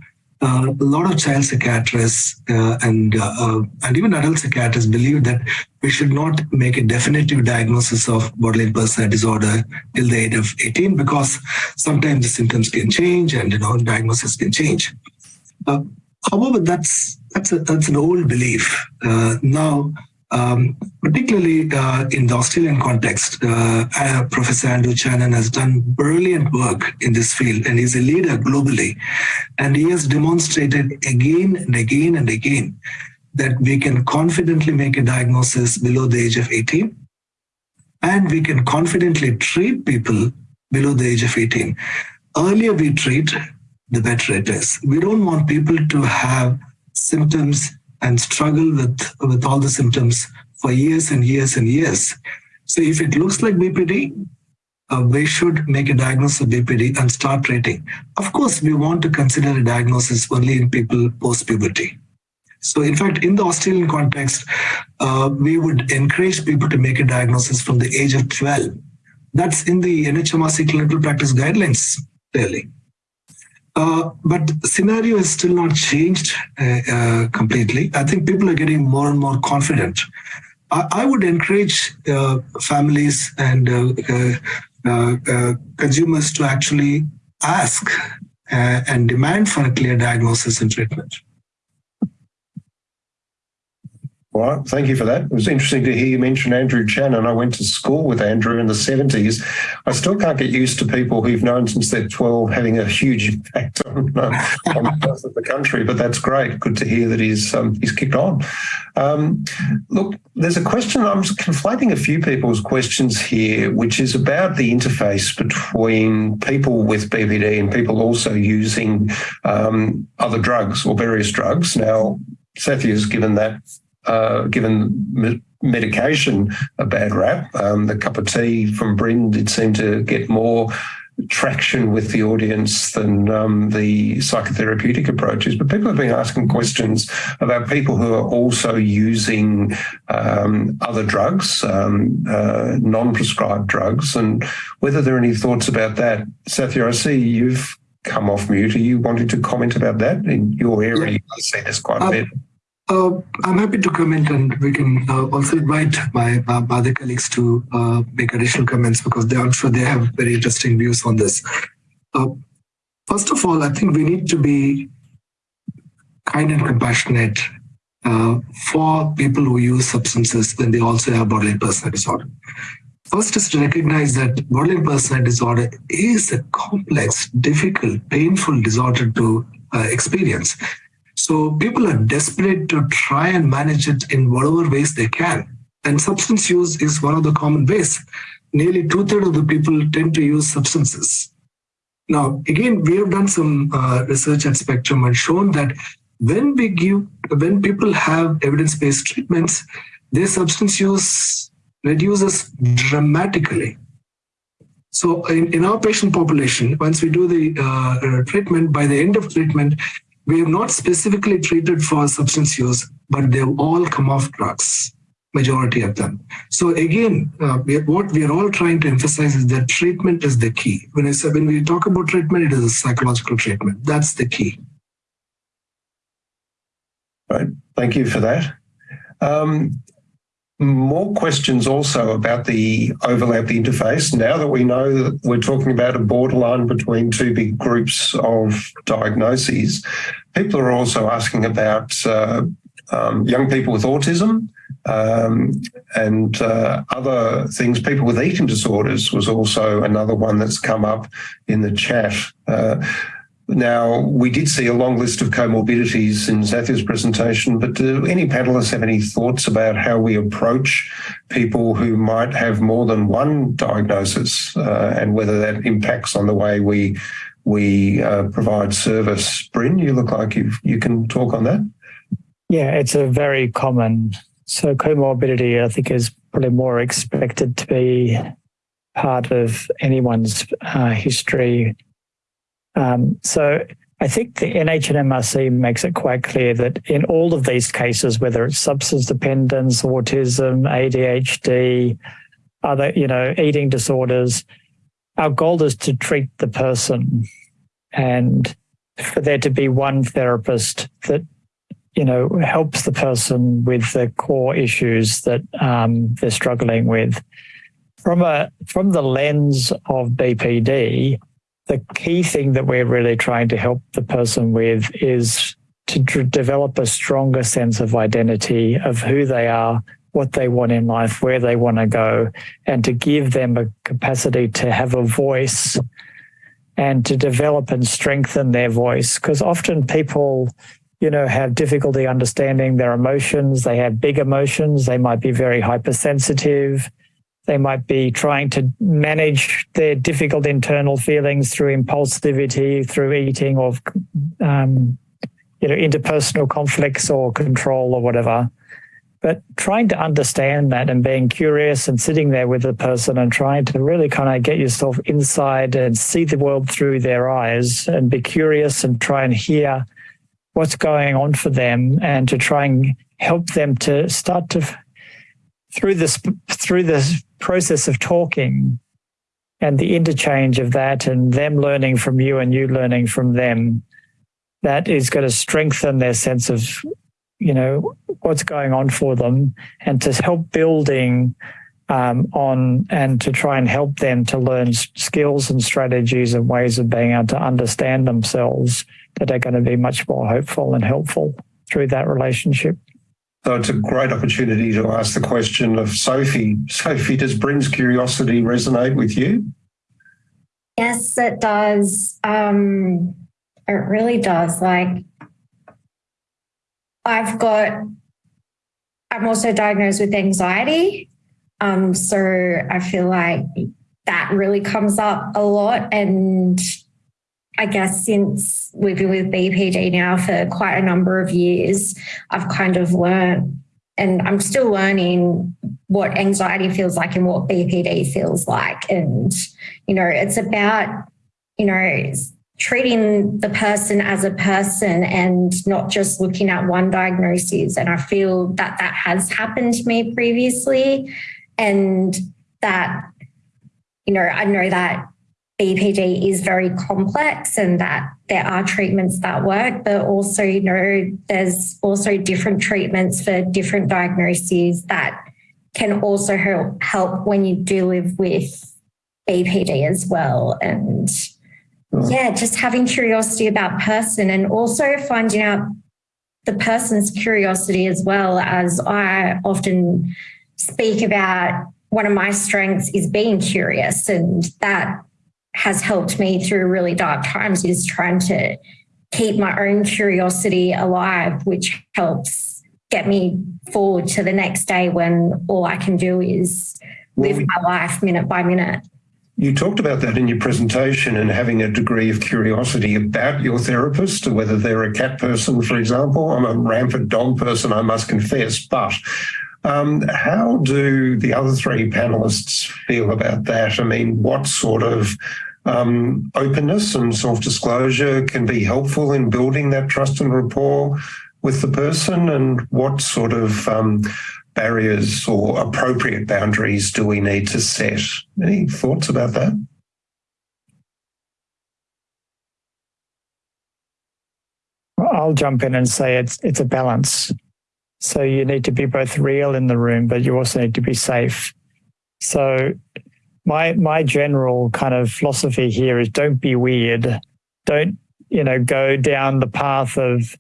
S5: uh, a lot of child psychiatrists uh, and uh, and even adult psychiatrists believe that we should not make a definitive diagnosis of borderline personality disorder till the age of 18 because sometimes the symptoms can change and you know diagnosis can change. However, that's that's a, that's an old belief. now Um, particularly uh, in the Australian context, uh, uh, Professor Andrew Chanen has done brilliant work in this field and he's a leader globally. And he has demonstrated again and again and again that we can confidently make a diagnosis below the age of 18 and we can confidently treat people below the age of 18. Earlier we treat, the better it is. We don't want people to have symptoms and struggle with, with all the symptoms for years and years and years. So if it looks like BPD, uh, we should make a diagnosis of BPD and start treating. Of course, we want to consider a diagnosis only in people post-puberty. So in fact, in the Australian context, uh, we would encourage people to make a diagnosis from the age of 12. That's in the NHMRC clinical practice guidelines, clearly. Uh, but scenario has still not changed uh, uh, completely. I think people are getting more and more confident. I, I would encourage uh, families and uh, consumers to actually ask and demand for a clear diagnosis and treatment.
S1: Well, thank you for that. It was interesting to hear you mention Andrew Chanen. I went to school with Andrew in the 70s. I still can't get used to people who've known since they're 12 having a huge impact on, <laughs> on the country, but that's great. Good to hear that he's um, he's kicked on. Um, look, there's a question, I'm conflating a few people's questions here, which is about the interface between people with BPD and people also using um, other drugs or various drugs. Now, has given that uh, given medication a bad rap. Um, the cup of tea from Brin did seem to get more traction with the audience than um, the psychotherapeutic approaches. But people have been asking questions about people who are also using um, other drugs, um, uh, non-prescribed drugs, and whether there are any thoughts about that. Sathya, I see you've come off mute. Are you wanting to comment about that in your area? Yeah. I see this quite a bit.
S5: Uh, I'm happy to comment and we can uh, also invite my, other colleagues to uh, make additional comments because they, I'm sure they have very interesting views on this. Uh, first of all, I think we need to be kind and compassionate uh, for people who use substances when they also have borderline personality disorder. First is to recognize that borderline personality disorder is a complex, difficult, painful disorder to uh, experience. So people are desperate to try and manage it in whatever ways they can. And substance use is one of the common ways. Nearly two-thirds of the people tend to use substances. Now, again, we have done some uh, research at Spectrum and shown that when we give, when people have evidence-based treatments, their substance use reduces dramatically. So in, in our patient population, once we do the uh, treatment, by the end of treatment, we have not specifically treated for substance use, but they've all come off drugs, majority of them. So again, uh, we, what we are all trying to emphasize is that treatment is the key. When I say when we talk about treatment, it is a psychological treatment. That's the key.
S1: Right. Thank you for that. Um, more questions also about the overlap interface. Now that we know that we're talking about a borderline between two big groups of diagnoses, people are also asking about uh, um, young people with autism um, and uh, other things. People with eating disorders was also another one that's come up in the chat. Uh, now, we did see a long list of comorbidities in Sathya's presentation, but do any panelists have any thoughts about how we approach people who might have more than one diagnosis uh, and whether that impacts on the way we we uh, provide service? Brin, you look like you you can talk on that.
S4: Yeah, it's a very common. So comorbidity, I think, is probably more expected to be part of anyone's uh, history um, so I think the NHMRC makes it quite clear that in all of these cases, whether it's substance dependence, autism, ADHD, other, you know, eating disorders, our goal is to treat the person and for there to be one therapist that, you know, helps the person with the core issues that um, they're struggling with. From a from the lens of BPD, the key thing that we're really trying to help the person with is to develop a stronger sense of identity of who they are, what they want in life, where they want to go, and to give them a capacity to have a voice and to develop and strengthen their voice. Because often people, you know, have difficulty understanding their emotions. They have big emotions. They might be very hypersensitive. They might be trying to manage their difficult internal feelings through impulsivity, through eating, or um, you know, interpersonal conflicts or control or whatever. But trying to understand that and being curious and sitting there with the person and trying to really kind of get yourself inside and see the world through their eyes and be curious and try and hear what's going on for them and to try and help them to start to through this through this process of talking and the interchange of that and them learning from you and you learning from them that is going to strengthen their sense of you know what's going on for them and to help building um, on and to try and help them to learn skills and strategies and ways of being able to understand themselves that are going to be much more hopeful and helpful through that relationship.
S1: So it's a great opportunity to ask the question of Sophie. Sophie, does Brin's curiosity resonate with you?
S2: Yes, it does. Um, it really does. Like, I've got, I'm also diagnosed with anxiety. Um, so I feel like that really comes up a lot. And I guess since we've been with BPD now for quite a number of years, I've kind of learned and I'm still learning what anxiety feels like and what BPD feels like. And, you know, it's about, you know, treating the person as a person and not just looking at one diagnosis. And I feel that that has happened to me previously. And that, you know, I know that BPD is very complex and that there are treatments that work, but also, you know, there's also different treatments for different diagnoses that can also help, help when you do live with BPD as well. And hmm. yeah, just having curiosity about person and also finding out the person's curiosity as well as I often speak about one of my strengths is being curious and that has helped me through really dark times is trying to keep my own curiosity alive which helps get me forward to the next day when all I can do is live my life minute by minute.
S1: You talked about that in your presentation and having a degree of curiosity about your therapist, whether they're a cat person, for example. I'm a rampant dog person, I must confess. But um, how do the other three panelists feel about that? I mean, what sort of um, openness and self-disclosure can be helpful in building that trust and rapport with the person and what sort of um, barriers or appropriate boundaries do we need to set? Any thoughts about that?
S4: I'll jump in and say it's it's a balance. So you need to be both real in the room, but you also need to be safe. So my my general kind of philosophy here is don't be weird. Don't, you know, go down the path of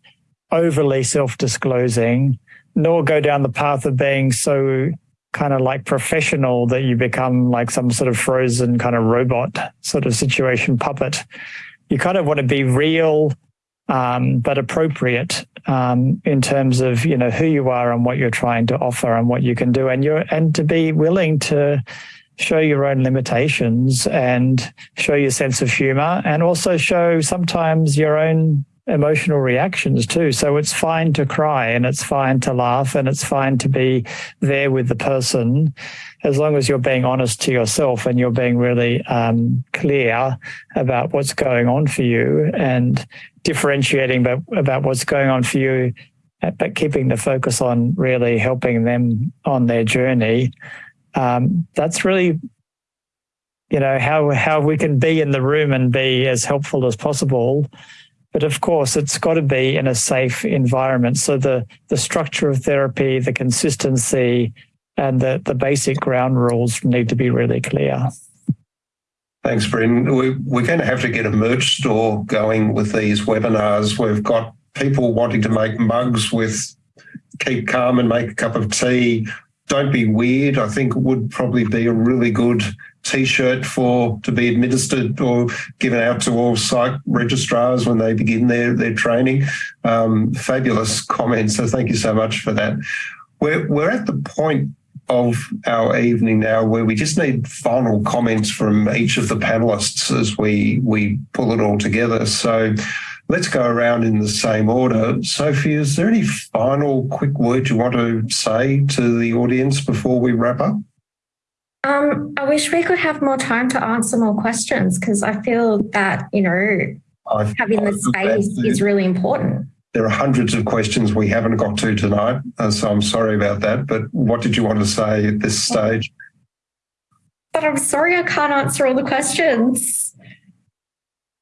S4: overly self-disclosing nor go down the path of being so kind of like professional that you become like some sort of frozen kind of robot sort of situation puppet. You kind of want to be real, um, but appropriate um, in terms of you know who you are and what you're trying to offer and what you can do, and you're and to be willing to show your own limitations and show your sense of humor, and also show sometimes your own emotional reactions too. So it's fine to cry and it's fine to laugh and it's fine to be there with the person as long as you're being honest to yourself and you're being really um, clear about what's going on for you and differentiating about, about what's going on for you, but keeping the focus on really helping them on their journey. Um, that's really you know how how we can be in the room and be as helpful as possible but of course, it's got to be in a safe environment. So the, the structure of therapy, the consistency, and the, the basic ground rules need to be really clear.
S1: Thanks, Brin. We, we're going to have to get a merch store going with these webinars. We've got people wanting to make mugs with keep calm and make a cup of tea don't be weird. I think would probably be a really good T-shirt for to be administered or given out to all psych registrars when they begin their their training. Um, fabulous comments. So thank you so much for that. We're we're at the point of our evening now where we just need final comments from each of the panelists as we we pull it all together. So let's go around in the same order. Sophie, is there any final quick word you want to say to the audience before we wrap up?
S2: Um, I wish we could have more time to answer more questions because I feel that, you know,
S1: I've,
S2: having the space is really important.
S1: There are hundreds of questions we haven't got to tonight, uh, so I'm sorry about that. But what did you want to say at this stage?
S2: But I'm sorry I can't answer all the questions.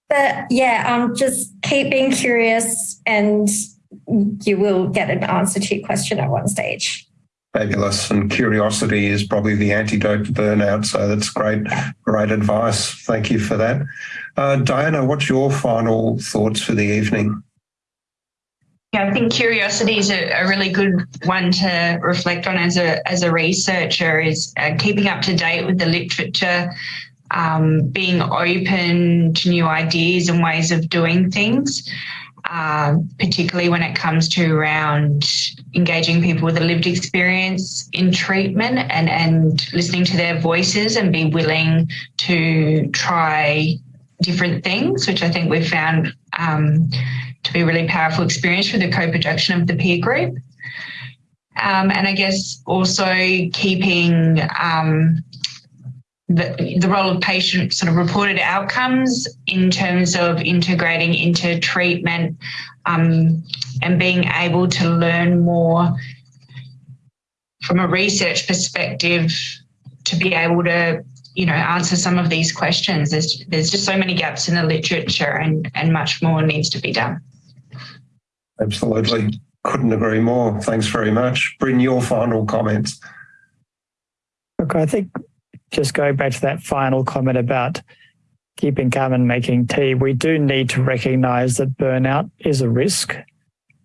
S2: But yeah, um, just keep being curious and you will get an answer to your question at one stage.
S1: Fabulous. And curiosity is probably the antidote to burnout. So that's great, great advice. Thank you for that. Uh, Diana, what's your final thoughts for the evening?
S3: Yeah, I think curiosity is a, a, really good one to reflect on as a as a researcher. Is uh, keeping up to date with the literature, um, being open to new ideas and ways of doing things, uh, particularly when it comes to around engaging people with a lived experience in treatment and and listening to their voices and be willing to try different things, which I think we've found. Um, to be a really powerful experience through the co-production of the peer group. Um, and I guess also keeping um, the, the role of patient sort of reported outcomes in terms of integrating into treatment um, and being able to learn more from a research perspective to be able to you know answer some of these questions there's there's just so many gaps in the literature and and much more needs to be done
S1: Absolutely. Couldn't agree more. Thanks very much. Brin your final comments.
S4: okay I think just going back to that final comment about keeping calm and making tea, we do need to recognize that burnout is a risk,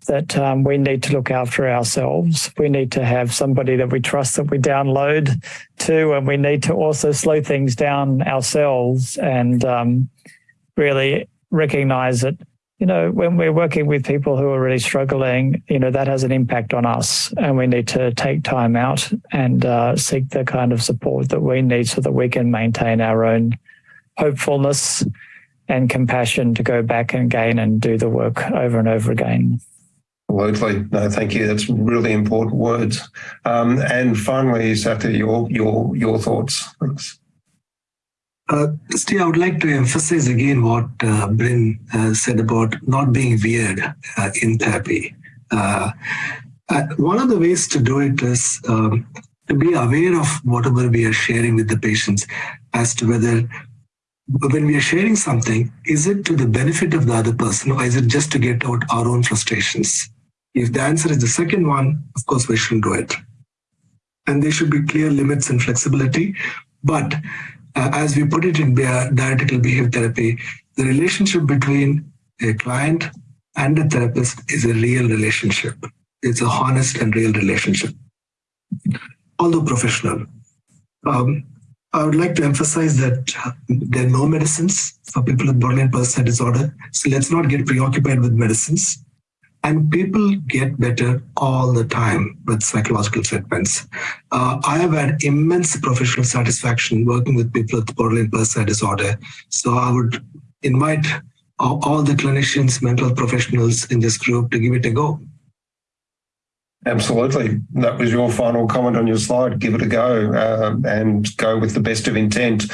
S4: that um, we need to look after ourselves. We need to have somebody that we trust that we download to, and we need to also slow things down ourselves and um, really recognize that you know, when we're working with people who are really struggling, you know, that has an impact on us and we need to take time out and uh, seek the kind of support that we need so that we can maintain our own hopefulness and compassion to go back and again and do the work over and over again.
S1: Absolutely. No, thank you. That's really important words. Um, and finally, Sati, your, your, your thoughts. Thanks.
S5: Uh, Steve, I would like to emphasize again what uh, Brin uh, said about not being weird uh, in therapy. Uh, uh, one of the ways to do it is um, to be aware of whatever we are sharing with the patients as to whether when we are sharing something, is it to the benefit of the other person or is it just to get out our own frustrations? If the answer is the second one, of course, we shouldn't do it. And there should be clear limits and flexibility. But uh, as we put it in dialectical behavior therapy, the relationship between a client and a therapist is a real relationship. It's a honest and real relationship, although professional. Um, I would like to emphasize that there are no medicines for people with borderline personality disorder. So let's not get preoccupied with medicines. And people get better all the time with psychological treatments. Uh, I have had immense professional satisfaction working with people with borderline personality disorder. So I would invite all, the clinicians, mental professionals in this group to give it a go.
S1: Absolutely. That was your final comment on your slide. Give it a go uh, and go with the best of intent.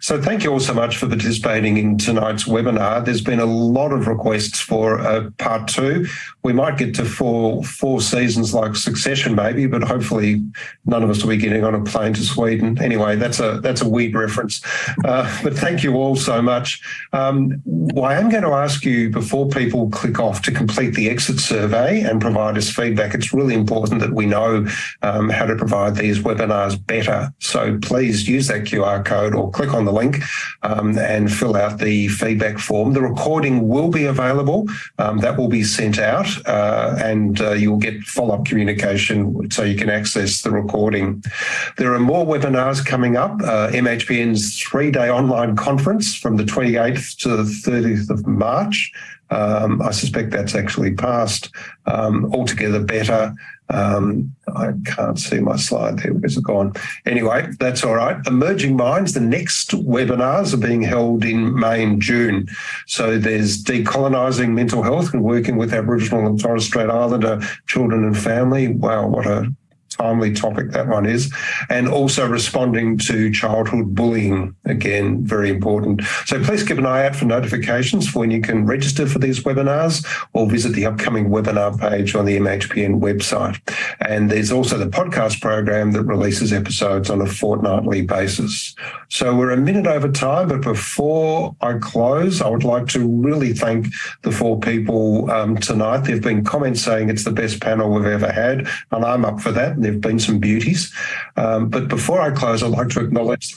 S1: So thank you all so much for participating in tonight's webinar. There's been a lot of requests for a part two. We might get to four, four seasons like Succession maybe, but hopefully none of us will be getting on a plane to Sweden. Anyway, that's a that's a weird reference. Uh, but thank you all so much. Um, well, I am going to ask you before people click off to complete the exit survey and provide us feedback. It's really important that we know um, how to provide these webinars better. So please use that QR code or click on the the link um, and fill out the feedback form. The recording will be available. Um, that will be sent out uh, and uh, you'll get follow-up communication so you can access the recording. There are more webinars coming up. Uh, MHPN's three-day online conference from the 28th to the 30th of March. Um, I suspect that's actually passed. Um, altogether better. Um, I can't see my slide there. Where's it gone? Anyway, that's all right. Emerging Minds, the next webinars are being held in May and June. So there's decolonising mental health and working with Aboriginal and Torres Strait Islander children and family. Wow, what a timely topic that one is, and also responding to childhood bullying, again, very important. So please keep an eye out for notifications for when you can register for these webinars or visit the upcoming webinar page on the MHPN website. And there's also the podcast program that releases episodes on a fortnightly basis. So we're a minute over time, but before I close, I would like to really thank the four people um, tonight. There have been comments saying it's the best panel we've ever had, and I'm up for that there have been some beauties. Um, but before I close, I'd like to acknowledge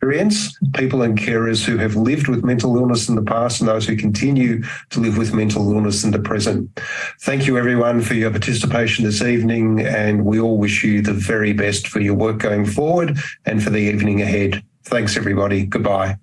S1: experience, people and carers who have lived with mental illness in the past and those who continue to live with mental illness in the present. Thank you everyone for your participation this evening and we all wish you the very best for your work going forward and for the evening ahead. Thanks everybody. Goodbye.